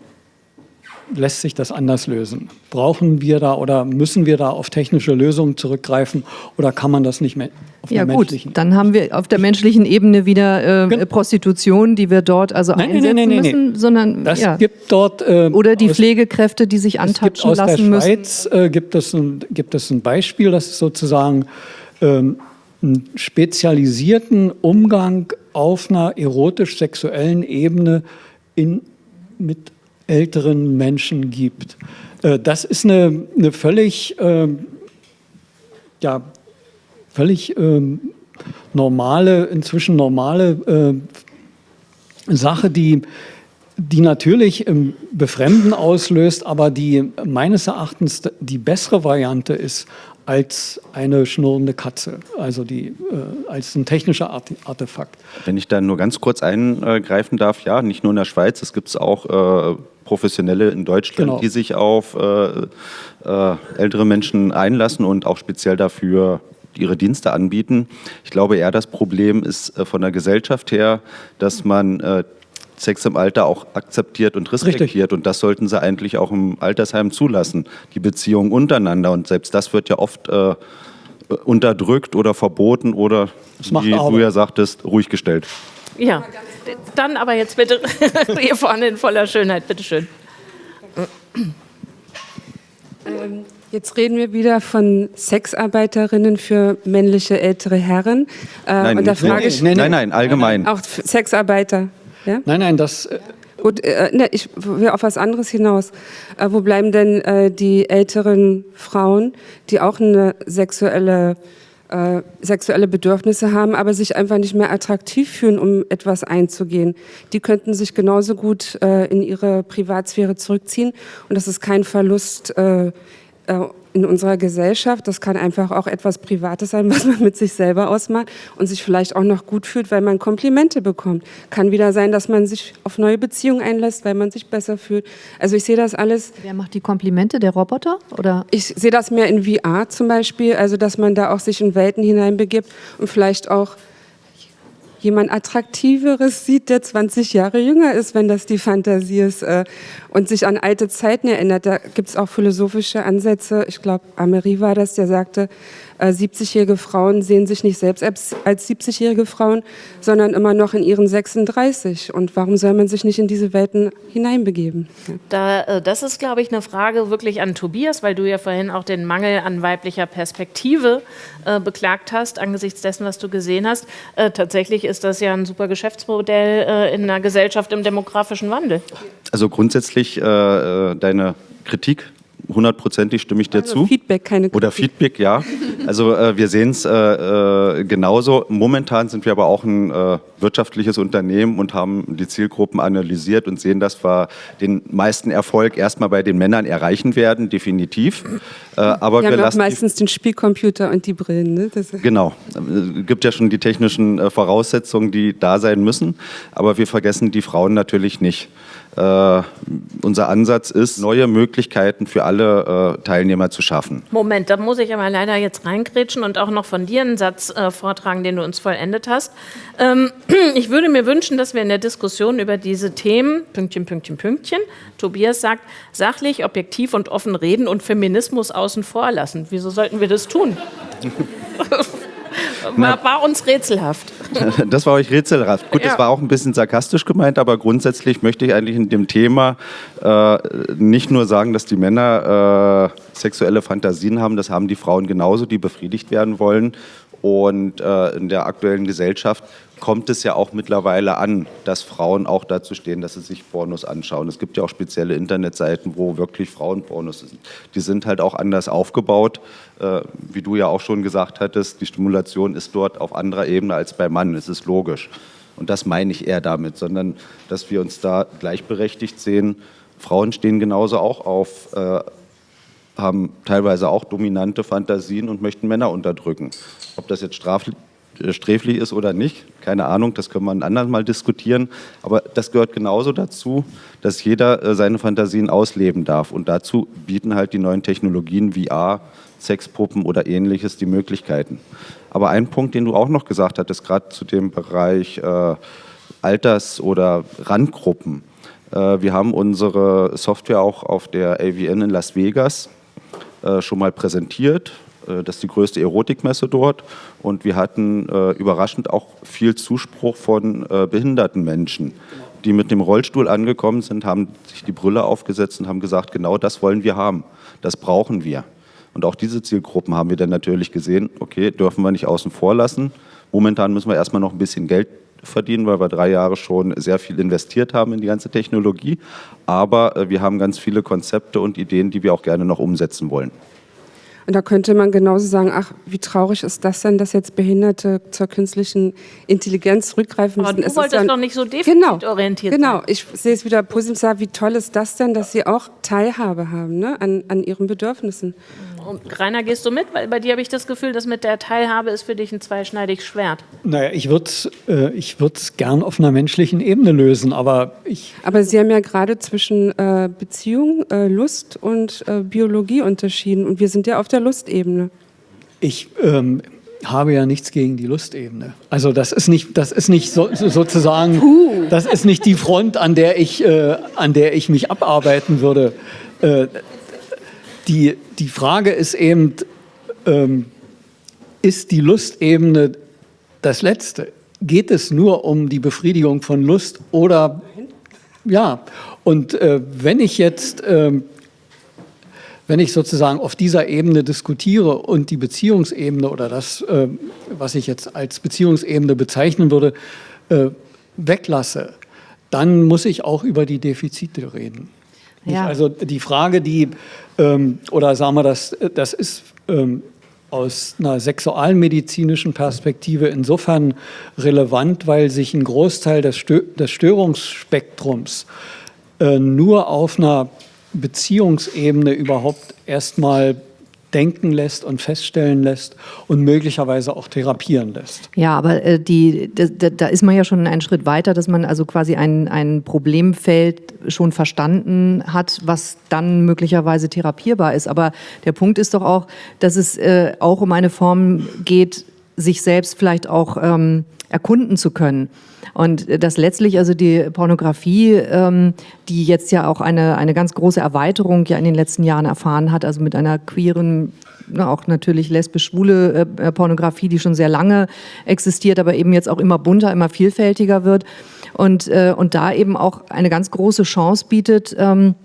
lässt sich das anders lösen? Brauchen wir da oder müssen wir da auf technische Lösungen zurückgreifen oder kann man das nicht mehr auf ja, der gut, menschlichen dann haben wir auf der menschlichen Ebene wieder äh, genau. Prostitution, die wir dort also nein, einsetzen nein, nein, müssen, sondern das ja. gibt dort äh, oder die aus, Pflegekräfte, die sich antatschen lassen müssen. Aus der Schweiz äh, gibt, es ein, gibt es ein Beispiel, das ist sozusagen ähm, einen spezialisierten Umgang auf einer erotisch-sexuellen Ebene in, mit älteren Menschen gibt. Äh, das ist eine, eine völlig, ähm, ja, völlig ähm, normale, inzwischen normale äh, Sache, die, die natürlich Befremden auslöst, aber die meines Erachtens die bessere Variante ist als eine schnurrende Katze, also die, äh, als ein technischer Artefakt. Wenn ich da nur ganz kurz eingreifen darf, ja, nicht nur in der Schweiz, es gibt es auch äh, Professionelle in Deutschland, genau. die sich auf äh, äh, ältere Menschen einlassen und auch speziell dafür ihre Dienste anbieten. Ich glaube eher, das Problem ist äh, von der Gesellschaft her, dass man äh, Sex im Alter auch akzeptiert und respektiert. Richtig. Und das sollten sie eigentlich auch im Altersheim zulassen, die Beziehung untereinander. Und selbst das wird ja oft äh, unterdrückt oder verboten oder, wie du ja sagtest, ruhig gestellt. Ja, dann aber jetzt bitte hier vorne in voller Schönheit, bitteschön. Ähm, jetzt reden wir wieder von Sexarbeiterinnen für männliche ältere Herren. Äh, nein, und da frage ich, nein, nein, allgemein. Auch Sexarbeiter. Ja? Nein, nein, das. Äh Gut, äh, ne, ich will auf was anderes hinaus. Äh, wo bleiben denn äh, die älteren Frauen, die auch eine sexuelle äh, sexuelle Bedürfnisse haben, aber sich einfach nicht mehr attraktiv fühlen, um etwas einzugehen. Die könnten sich genauso gut äh, in ihre Privatsphäre zurückziehen und das ist kein Verlust äh, äh in unserer Gesellschaft. Das kann einfach auch etwas Privates sein, was man mit sich selber ausmacht und sich vielleicht auch noch gut fühlt, weil man Komplimente bekommt. Kann wieder sein, dass man sich auf neue Beziehungen einlässt, weil man sich besser fühlt. Also ich sehe das alles. Wer macht die Komplimente? Der Roboter? Oder? Ich sehe das mehr in VR zum Beispiel, also dass man da auch sich in Welten hineinbegibt und vielleicht auch jemand Attraktiveres sieht, der 20 Jahre jünger ist, wenn das die Fantasie ist äh, und sich an alte Zeiten erinnert. Da gibt es auch philosophische Ansätze. Ich glaube, Amery war das, der sagte, 70-jährige äh, Frauen sehen sich nicht selbst als 70-jährige Frauen, sondern immer noch in ihren 36. Und warum soll man sich nicht in diese Welten hineinbegeben? Da, äh, das ist, glaube ich, eine Frage wirklich an Tobias, weil du ja vorhin auch den Mangel an weiblicher Perspektive äh, beklagt hast, angesichts dessen, was du gesehen hast. Äh, tatsächlich ist das ja ein super Geschäftsmodell äh, in einer Gesellschaft im demografischen Wandel. Also grundsätzlich äh, deine Kritik hundertprozentig stimme ich dir Also zu. Feedback, keine Kritik. Oder Feedback, ja. Also äh, wir sehen es äh, äh, genauso. Momentan sind wir aber auch ein äh, wirtschaftliches Unternehmen und haben die Zielgruppen analysiert und sehen, dass wir den meisten Erfolg erstmal bei den Männern erreichen werden, definitiv. Äh, aber wir haben auch lassen meistens den Spielcomputer und die Brillen. Ne? Genau. Es gibt ja schon die technischen äh, Voraussetzungen, die da sein müssen, aber wir vergessen die Frauen natürlich nicht. Äh, unser Ansatz ist, neue Möglichkeiten für alle äh, Teilnehmer zu schaffen. Moment, da muss ich aber leider jetzt reingrätschen und auch noch von dir einen Satz äh, vortragen, den du uns vollendet hast. Ähm, ich würde mir wünschen, dass wir in der Diskussion über diese Themen, Pünktchen, Pünktchen, Pünktchen, Tobias sagt, sachlich, objektiv und offen reden und Feminismus außen vor lassen. Wieso sollten wir das tun? war, war uns rätselhaft. Das war euch rätselhaft. Gut, Ja. das war auch ein bisschen sarkastisch gemeint, aber grundsätzlich möchte ich eigentlich in dem Thema äh, nicht nur sagen, dass die Männer äh, sexuelle Fantasien haben, das haben die Frauen genauso, die befriedigt werden wollen. Und äh, in der aktuellen Gesellschaft kommt es ja auch mittlerweile an, dass Frauen auch dazu stehen, dass sie sich Pornos anschauen. Es gibt ja auch spezielle Internetseiten, wo wirklich Frauenpornos sind. Die sind halt auch anders aufgebaut. Äh, wie du ja auch schon gesagt hattest, die Stimulation ist dort auf anderer Ebene als beim Mann. Es ist logisch. Und das meine ich eher damit, sondern dass wir uns da gleichberechtigt sehen. Frauen stehen genauso auch auf, äh, haben teilweise auch dominante Fantasien und möchten Männer unterdrücken. Ob das jetzt straflich sträflich ist oder nicht, keine Ahnung, das können wir ein anderes Mal diskutieren. Aber das gehört genauso dazu, dass jeder äh, seine Fantasien ausleben darf. Und dazu bieten halt die neuen Technologien VR, Sexpuppen oder ähnliches die Möglichkeiten. Aber ein Punkt, den du auch noch gesagt hattest, gerade zu dem Bereich äh, Alters- oder Randgruppen. Äh, wir haben unsere Software auch auf der AVN in Las Vegas äh, schon mal präsentiert. Äh, Das ist die größte Erotikmesse dort. Und wir hatten äh, überraschend auch viel Zuspruch von äh, behinderten Menschen, die mit dem Rollstuhl angekommen sind, haben sich die Brille aufgesetzt und haben gesagt, genau das wollen wir haben. Das brauchen wir. Und auch diese Zielgruppen haben wir dann natürlich gesehen, okay, dürfen wir nicht außen vor lassen. Momentan müssen wir erstmal noch ein bisschen Geld verdienen, weil wir drei Jahre schon sehr viel investiert haben in die ganze Technologie. Aber wir haben ganz viele Konzepte und Ideen, die wir auch gerne noch umsetzen wollen. Und da könnte man genauso sagen, ach, wie traurig ist das denn, dass jetzt Behinderte zur künstlichen Intelligenz zurückgreifen Aber müssen. du Es wolltest ja- doch nicht so genau, defizitorientiert Genau, sein. ich sehe es wieder positiv, wie toll ist das denn, dass sie auch Teilhabe haben ne, an, an ihren Bedürfnissen. Und Rainer, gehst du mit? Weil bei dir habe ich das Gefühl, dass mit der Teilhabe ist für dich ein zweischneidiges Schwert. Naja, ich würde es äh, ich würd's gern auf einer menschlichen Ebene lösen, aber ich, Aber Sie haben ja gerade zwischen äh, Beziehung, äh, Lust und äh, Biologie unterschieden und wir sind ja auf der Lustebene. ich ähm, habe ja nichts gegen die Lustebene. Also das ist nicht, das ist nicht so, so, sozusagen, das ist nicht die Front, an der ich, äh, an der ich mich abarbeiten würde. Äh, die, die Frage ist eben, ähm, ist die Lustebene das Letzte? Geht es nur um die Befriedigung von Lust oder ja? Und äh, wenn ich jetzt ähm, wenn ich sozusagen auf dieser Ebene diskutiere und die Beziehungsebene oder das, äh, was ich jetzt als Beziehungsebene bezeichnen würde, äh, weglasse, dann muss ich auch über die Defizite reden. Ja. Also die Frage, die, ähm, oder sagen wir, das, das ist ähm, aus einer sexualmedizinischen Perspektive insofern relevant, weil sich ein Großteil des, Stö des Störungsspektrums äh, nur auf einer Beziehungsebene überhaupt erstmal denken lässt und feststellen lässt und möglicherweise auch therapieren lässt. Ja, aber äh, die, da, da ist man ja schon einen Schritt weiter, dass man also quasi ein, ein Problemfeld schon verstanden hat, was dann möglicherweise therapierbar ist. Aber der Punkt ist doch auch, dass es äh, auch um eine Form geht, sich selbst vielleicht auch ähm, erkunden zu können. Und äh, dass letztlich also die Pornografie, ähm, die jetzt ja auch eine, eine ganz große Erweiterung ja in den letzten Jahren erfahren hat, also mit einer queeren, auch natürlich lesbisch-schwule äh, äh, Pornografie, die schon sehr lange existiert, aber eben jetzt auch immer bunter, immer vielfältiger wird und, äh, und da eben auch eine ganz große Chance bietet, ähm,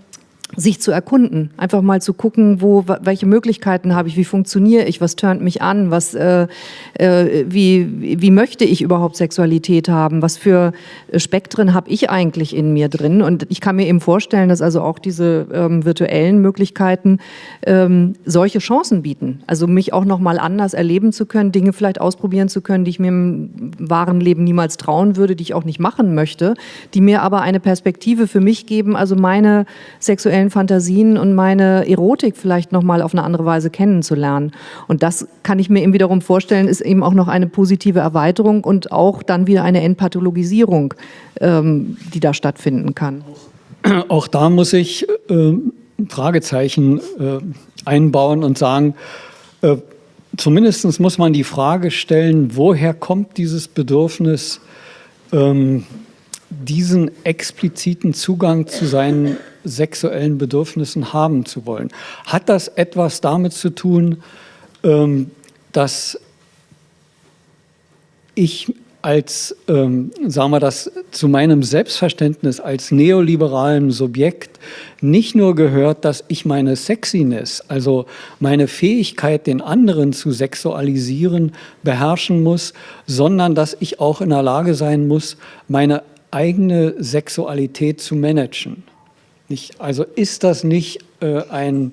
sich zu erkunden, einfach mal zu gucken, wo welche Möglichkeiten habe ich, wie funktioniere ich, was turnt mich an, was äh, äh, wie wie möchte ich überhaupt Sexualität haben, was für Spektren habe ich eigentlich in mir drin? Und ich kann mir eben vorstellen, dass also auch diese ähm, virtuellen Möglichkeiten ähm, solche Chancen bieten, also mich auch noch mal anders erleben zu können, Dinge vielleicht ausprobieren zu können, die ich mir im wahren Leben niemals trauen würde, die ich auch nicht machen möchte, die mir aber eine Perspektive für mich geben, also meine sexuellen sexuellen Fantasien und meine Erotik vielleicht noch mal auf eine andere Weise kennenzulernen. Und das kann ich mir eben wiederum vorstellen, ist eben auch noch eine positive Erweiterung und auch dann wieder eine Entpathologisierung, ähm, die da stattfinden kann. Auch da muss ich äh, Fragezeichen äh, einbauen und sagen, äh, zumindest muss man die Frage stellen, woher kommt dieses Bedürfnis, ähm, diesen expliziten Zugang zu seinen sexuellen Bedürfnissen haben zu wollen. Hat das etwas damit zu tun, ähm, dass ich als, ähm, sagen wir das, zu meinem Selbstverständnis als neoliberalen Subjekt nicht nur gehört, dass ich meine Sexiness, also meine Fähigkeit, den anderen zu sexualisieren, beherrschen muss, sondern dass ich auch in der Lage sein muss, meine eigene Sexualität zu managen. Nicht, also ist das nicht äh, ein,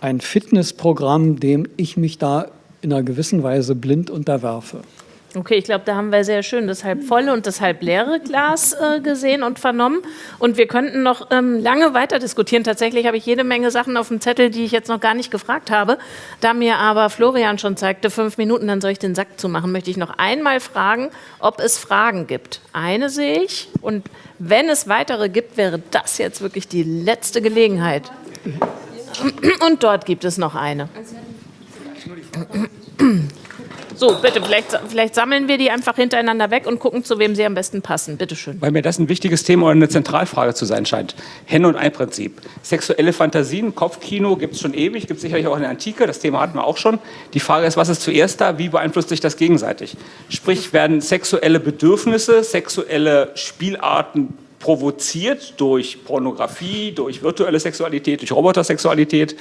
ein Fitnessprogramm, dem ich mich da in einer gewissen Weise blind unterwerfe? Okay, ich glaube, da haben wir sehr schön das halb volle und das halb leere Glas äh, gesehen und vernommen. Und wir könnten noch ähm, lange weiter diskutieren. Tatsächlich habe ich jede Menge Sachen auf dem Zettel, die ich jetzt noch gar nicht gefragt habe. Da mir aber Florian schon zeigte, fünf Minuten, dann soll ich den Sack zumachen, möchte ich noch einmal fragen, ob es Fragen gibt. Eine sehe ich und wenn es weitere gibt, wäre das jetzt wirklich die letzte Gelegenheit. Und dort gibt es noch eine. So, bitte, vielleicht, vielleicht, sammeln wir die einfach hintereinander weg und gucken, zu wem sie am besten passen. Bitte schön. Weil mir das ein wichtiges Thema oder eine Zentralfrage zu sein scheint. Henne- und Ei-Prinzip. Sexuelle Fantasien, Kopfkino gibt es schon ewig, gibt es sicherlich auch in der Antike, das Thema hatten wir auch schon. Die Frage ist, was ist zuerst da, wie beeinflusst sich das gegenseitig? Sprich, werden sexuelle Bedürfnisse, sexuelle Spielarten provoziert durch Pornografie, durch virtuelle Sexualität, durch Robotersexualität?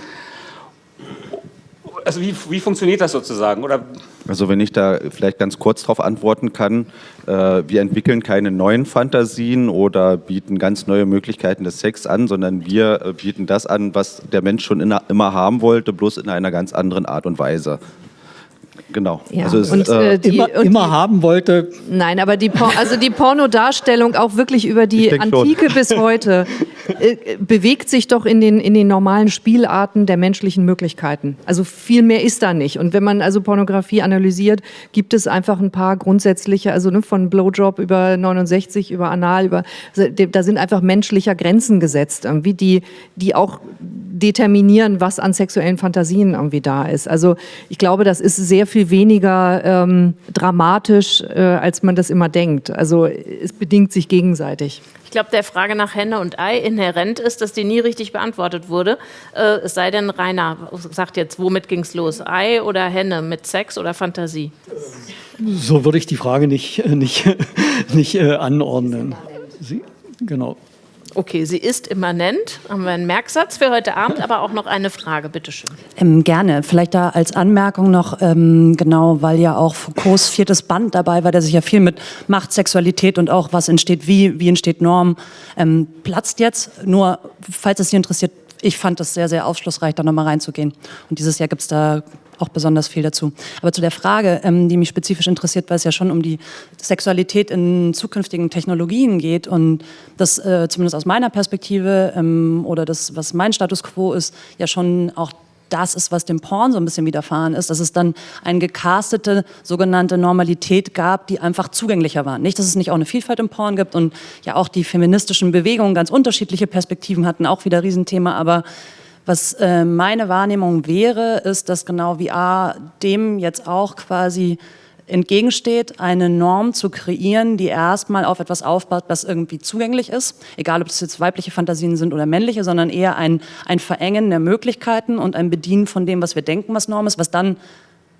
Also wie, wie funktioniert das sozusagen? Oder also wenn ich da vielleicht ganz kurz darauf antworten kann, äh, wir entwickeln keine neuen Fantasien oder bieten ganz neue Möglichkeiten des Sex an, sondern wir äh, bieten das an, was der Mensch schon in, immer haben wollte, bloß in einer ganz anderen Art und Weise. Genau. Ja. Also es, und, äh, die, immer, und immer die, haben wollte. Nein, aber die, also die Pornodarstellung auch wirklich über die Antike schon. bis heute äh, bewegt sich doch in den, in den normalen Spielarten der menschlichen Möglichkeiten. Also viel mehr ist da nicht. Und wenn man also Pornografie analysiert, gibt es einfach ein paar grundsätzliche, also ne, von Blowjob über 69, über Anal, über, also, da sind einfach menschlicher Grenzen gesetzt, irgendwie, die, die auch determinieren, was an sexuellen Fantasien irgendwie da ist. Also ich glaube, das ist sehr viel weniger ähm, dramatisch, äh, als man das immer denkt. Also es bedingt sich gegenseitig. Ich glaube, der Frage nach Henne und Ei inhärent ist, dass die nie richtig beantwortet wurde. Äh, es sei denn, Rainer sagt jetzt, womit ging es los? Ei oder Henne, mit Sex oder Fantasie? So würde ich die Frage nicht, nicht, nicht äh, anordnen. Sie, genau. Okay, sie ist immanent. Haben wir einen Merksatz für heute Abend, aber auch noch eine Frage, bitteschön. Ähm, gerne. Vielleicht da als Anmerkung noch, ähm, genau, weil ja auch Foucaults viertes Band dabei war, der sich ja viel mit Macht, Sexualität und auch was entsteht wie, wie entsteht Norm, ähm, platzt jetzt. Nur, falls es Sie interessiert, ich fand es sehr, sehr aufschlussreich, da nochmal reinzugehen. Und dieses Jahr gibt es da auch besonders viel dazu. Aber zu der Frage, ähm, die mich spezifisch interessiert, weil es ja schon um die Sexualität in zukünftigen Technologien geht und das äh, zumindest aus meiner Perspektive ähm, oder das, was mein Status quo ist, ja schon auch das ist, was dem Porn so ein bisschen widerfahren ist, dass es dann eine gecastete sogenannte Normalität gab, die einfach zugänglicher war. Nicht, dass es nicht auch eine Vielfalt im Porn gibt und ja auch die feministischen Bewegungen ganz unterschiedliche Perspektiven hatten, auch wieder Riesenthema, aber was äh, meine Wahrnehmung wäre, ist, dass genau VR dem jetzt auch quasi entgegensteht, eine Norm zu kreieren, die erstmal auf etwas aufbaut, das irgendwie zugänglich ist, egal ob es jetzt weibliche Fantasien sind oder männliche, sondern eher ein, ein Verengen der Möglichkeiten und ein Bedienen von dem, was wir denken, was Norm ist, was dann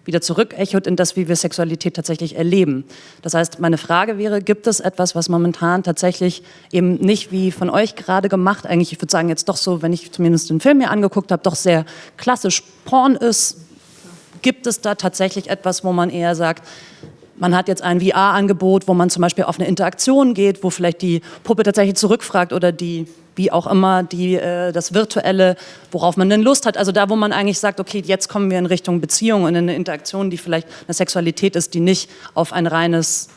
wieder zurückechot in das, wie wir Sexualität tatsächlich erleben. Das heißt, meine Frage wäre, gibt es etwas, was momentan tatsächlich eben nicht wie von euch gerade gemacht, eigentlich, ich würde sagen jetzt doch so, wenn ich zumindest den Film mir angeguckt habe, doch sehr klassisch Porn ist, gibt es da tatsächlich etwas, wo man eher sagt, man hat jetzt ein VR-Angebot, wo man zum Beispiel auf eine Interaktion geht, wo vielleicht die Puppe tatsächlich zurückfragt oder die, wie auch immer, die, äh, das Virtuelle, worauf man denn Lust hat. Also da, wo man eigentlich sagt, okay, jetzt kommen wir in Richtung Beziehung und in eine Interaktion, die vielleicht eine Sexualität ist, die nicht auf ein reines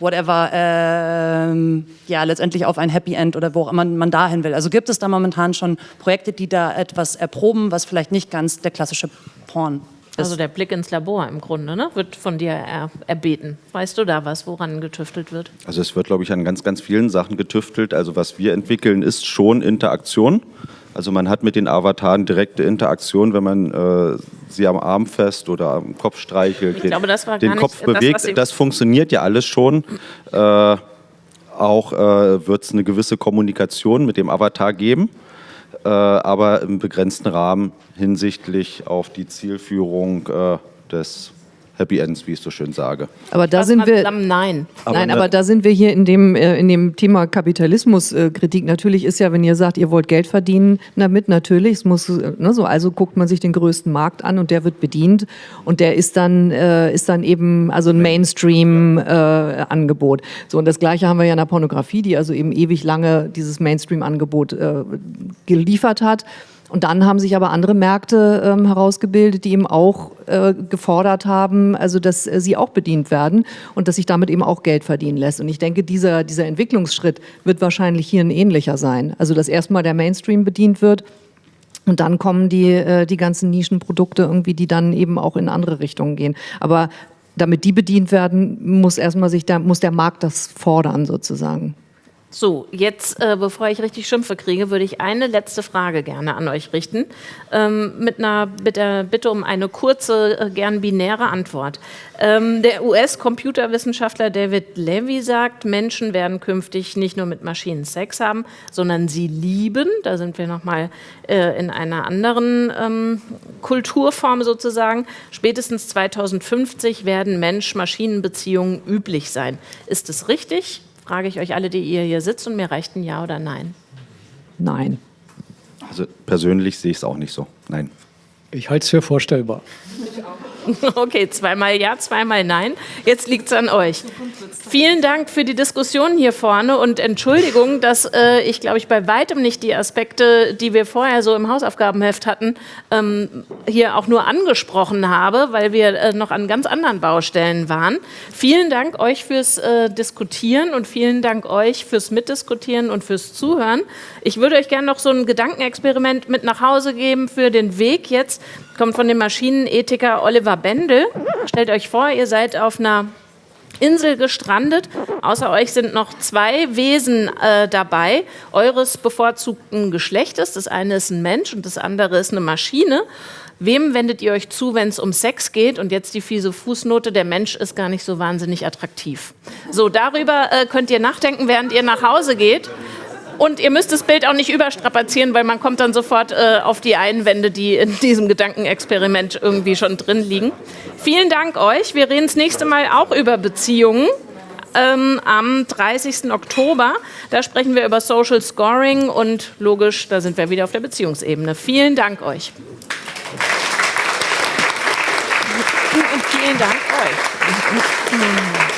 whatever, ähm, ja, letztendlich auf ein Happy End oder wo auch immer man dahin will. Also gibt es da momentan schon Projekte, die da etwas erproben, was vielleicht nicht ganz der klassische Porn ist? Also der Blick ins Labor im Grunde, ne, wird von dir er, erbeten. Weißt du da was, woran getüftelt wird? Also es wird, glaube ich, an ganz, ganz vielen Sachen getüftelt. Also was wir entwickeln, ist schon Interaktion. Also man hat mit den Avataren direkte Interaktion, wenn man äh, sie am Arm fest oder am Kopf streichelt, Ich den, glaube, das war den Kopf das, bewegt. Sie- Das funktioniert ja alles schon. Äh, auch äh, wird es eine gewisse Kommunikation mit dem Avatar geben, äh, aber im begrenzten Rahmen hinsichtlich auf die Zielführung äh, des Happy Ends, wie ich so schön sage. Aber da sind wir. Nein. Aber Nein, ne- aber da sind wir hier in dem, äh, in dem Thema Kapitalismuskritik. Natürlich ist ja, wenn ihr sagt, ihr wollt Geld verdienen damit, natürlich, es muss äh, ne, so, also guckt man sich den größten Markt an und der wird bedient und der ist dann, äh, ist dann eben also ein Mainstream-Angebot. so und das Gleiche haben wir ja in der Pornografie, die also eben ewig lange dieses Mainstream-Angebot äh, geliefert hat. Und dann haben sich aber andere Märkte ähm, herausgebildet, die eben auch äh, gefordert haben, also dass äh, sie auch bedient werden und dass sich damit eben auch Geld verdienen lässt. Und ich denke, dieser, dieser Entwicklungsschritt wird wahrscheinlich hier ein ähnlicher sein. Also dass erstmal der Mainstream bedient wird und dann kommen die, äh, die ganzen Nischenprodukte irgendwie, die dann eben auch in andere Richtungen gehen. Aber damit die bedient werden, muss erstmal sich der, muss der Markt das fordern sozusagen. So, jetzt, äh, bevor ich richtig Schimpfe kriege, würde ich eine letzte Frage gerne an euch richten. Ähm, mit einer Bitte, Bitte um eine kurze, äh, gern binäre Antwort. Ähm, der US-Computerwissenschaftler David Levy sagt, Menschen werden künftig nicht nur mit Maschinen Sex haben, sondern sie lieben. Da sind wir nochmal äh, in einer anderen ähm, Kulturform sozusagen. Spätestens 2050 werden Mensch-Maschinen-Beziehungen üblich sein. Ist es richtig? Frage ich euch alle, die ihr hier sitzt und mir reicht ein Ja oder Nein. Nein. Also persönlich sehe ich es auch nicht so. Nein. Ich halte es für vorstellbar. Okay, zweimal Ja, zweimal Nein. Jetzt liegt es an euch. Vielen Dank für die Diskussion hier vorne und Entschuldigung, dass äh, ich, glaube ich, bei weitem nicht die Aspekte, die wir vorher so im Hausaufgabenheft hatten, ähm, hier auch nur angesprochen habe, weil wir äh, noch an ganz anderen Baustellen waren. Vielen Dank euch fürs äh, Diskutieren und vielen Dank euch fürs Mitdiskutieren und fürs Zuhören. Ich würde euch gerne noch so ein Gedankenexperiment mit nach Hause geben für den Weg jetzt. Kommt von dem Maschinenethiker Oliver Bendel. Stellt euch vor, ihr seid auf einer Insel gestrandet. Außer euch sind noch zwei Wesen äh, dabei, eures bevorzugten Geschlechtes. Das eine ist ein Mensch und das andere ist eine Maschine. Wem wendet ihr euch zu, wenn es um Sex geht? Und jetzt die fiese Fußnote, der Mensch ist gar nicht so wahnsinnig attraktiv. So, darüber äh, könnt ihr nachdenken, während ihr nach Hause geht. Und ihr müsst das Bild auch nicht überstrapazieren, weil man kommt dann sofort äh, auf die Einwände, die in diesem Gedankenexperiment irgendwie schon drin liegen. Vielen Dank euch. Wir reden das nächste Mal auch über Beziehungen. Ähm, am 30. Oktober. Da sprechen wir über Social Scoring und logisch, da sind wir wieder auf der Beziehungsebene. Vielen Dank euch. Und vielen Dank euch.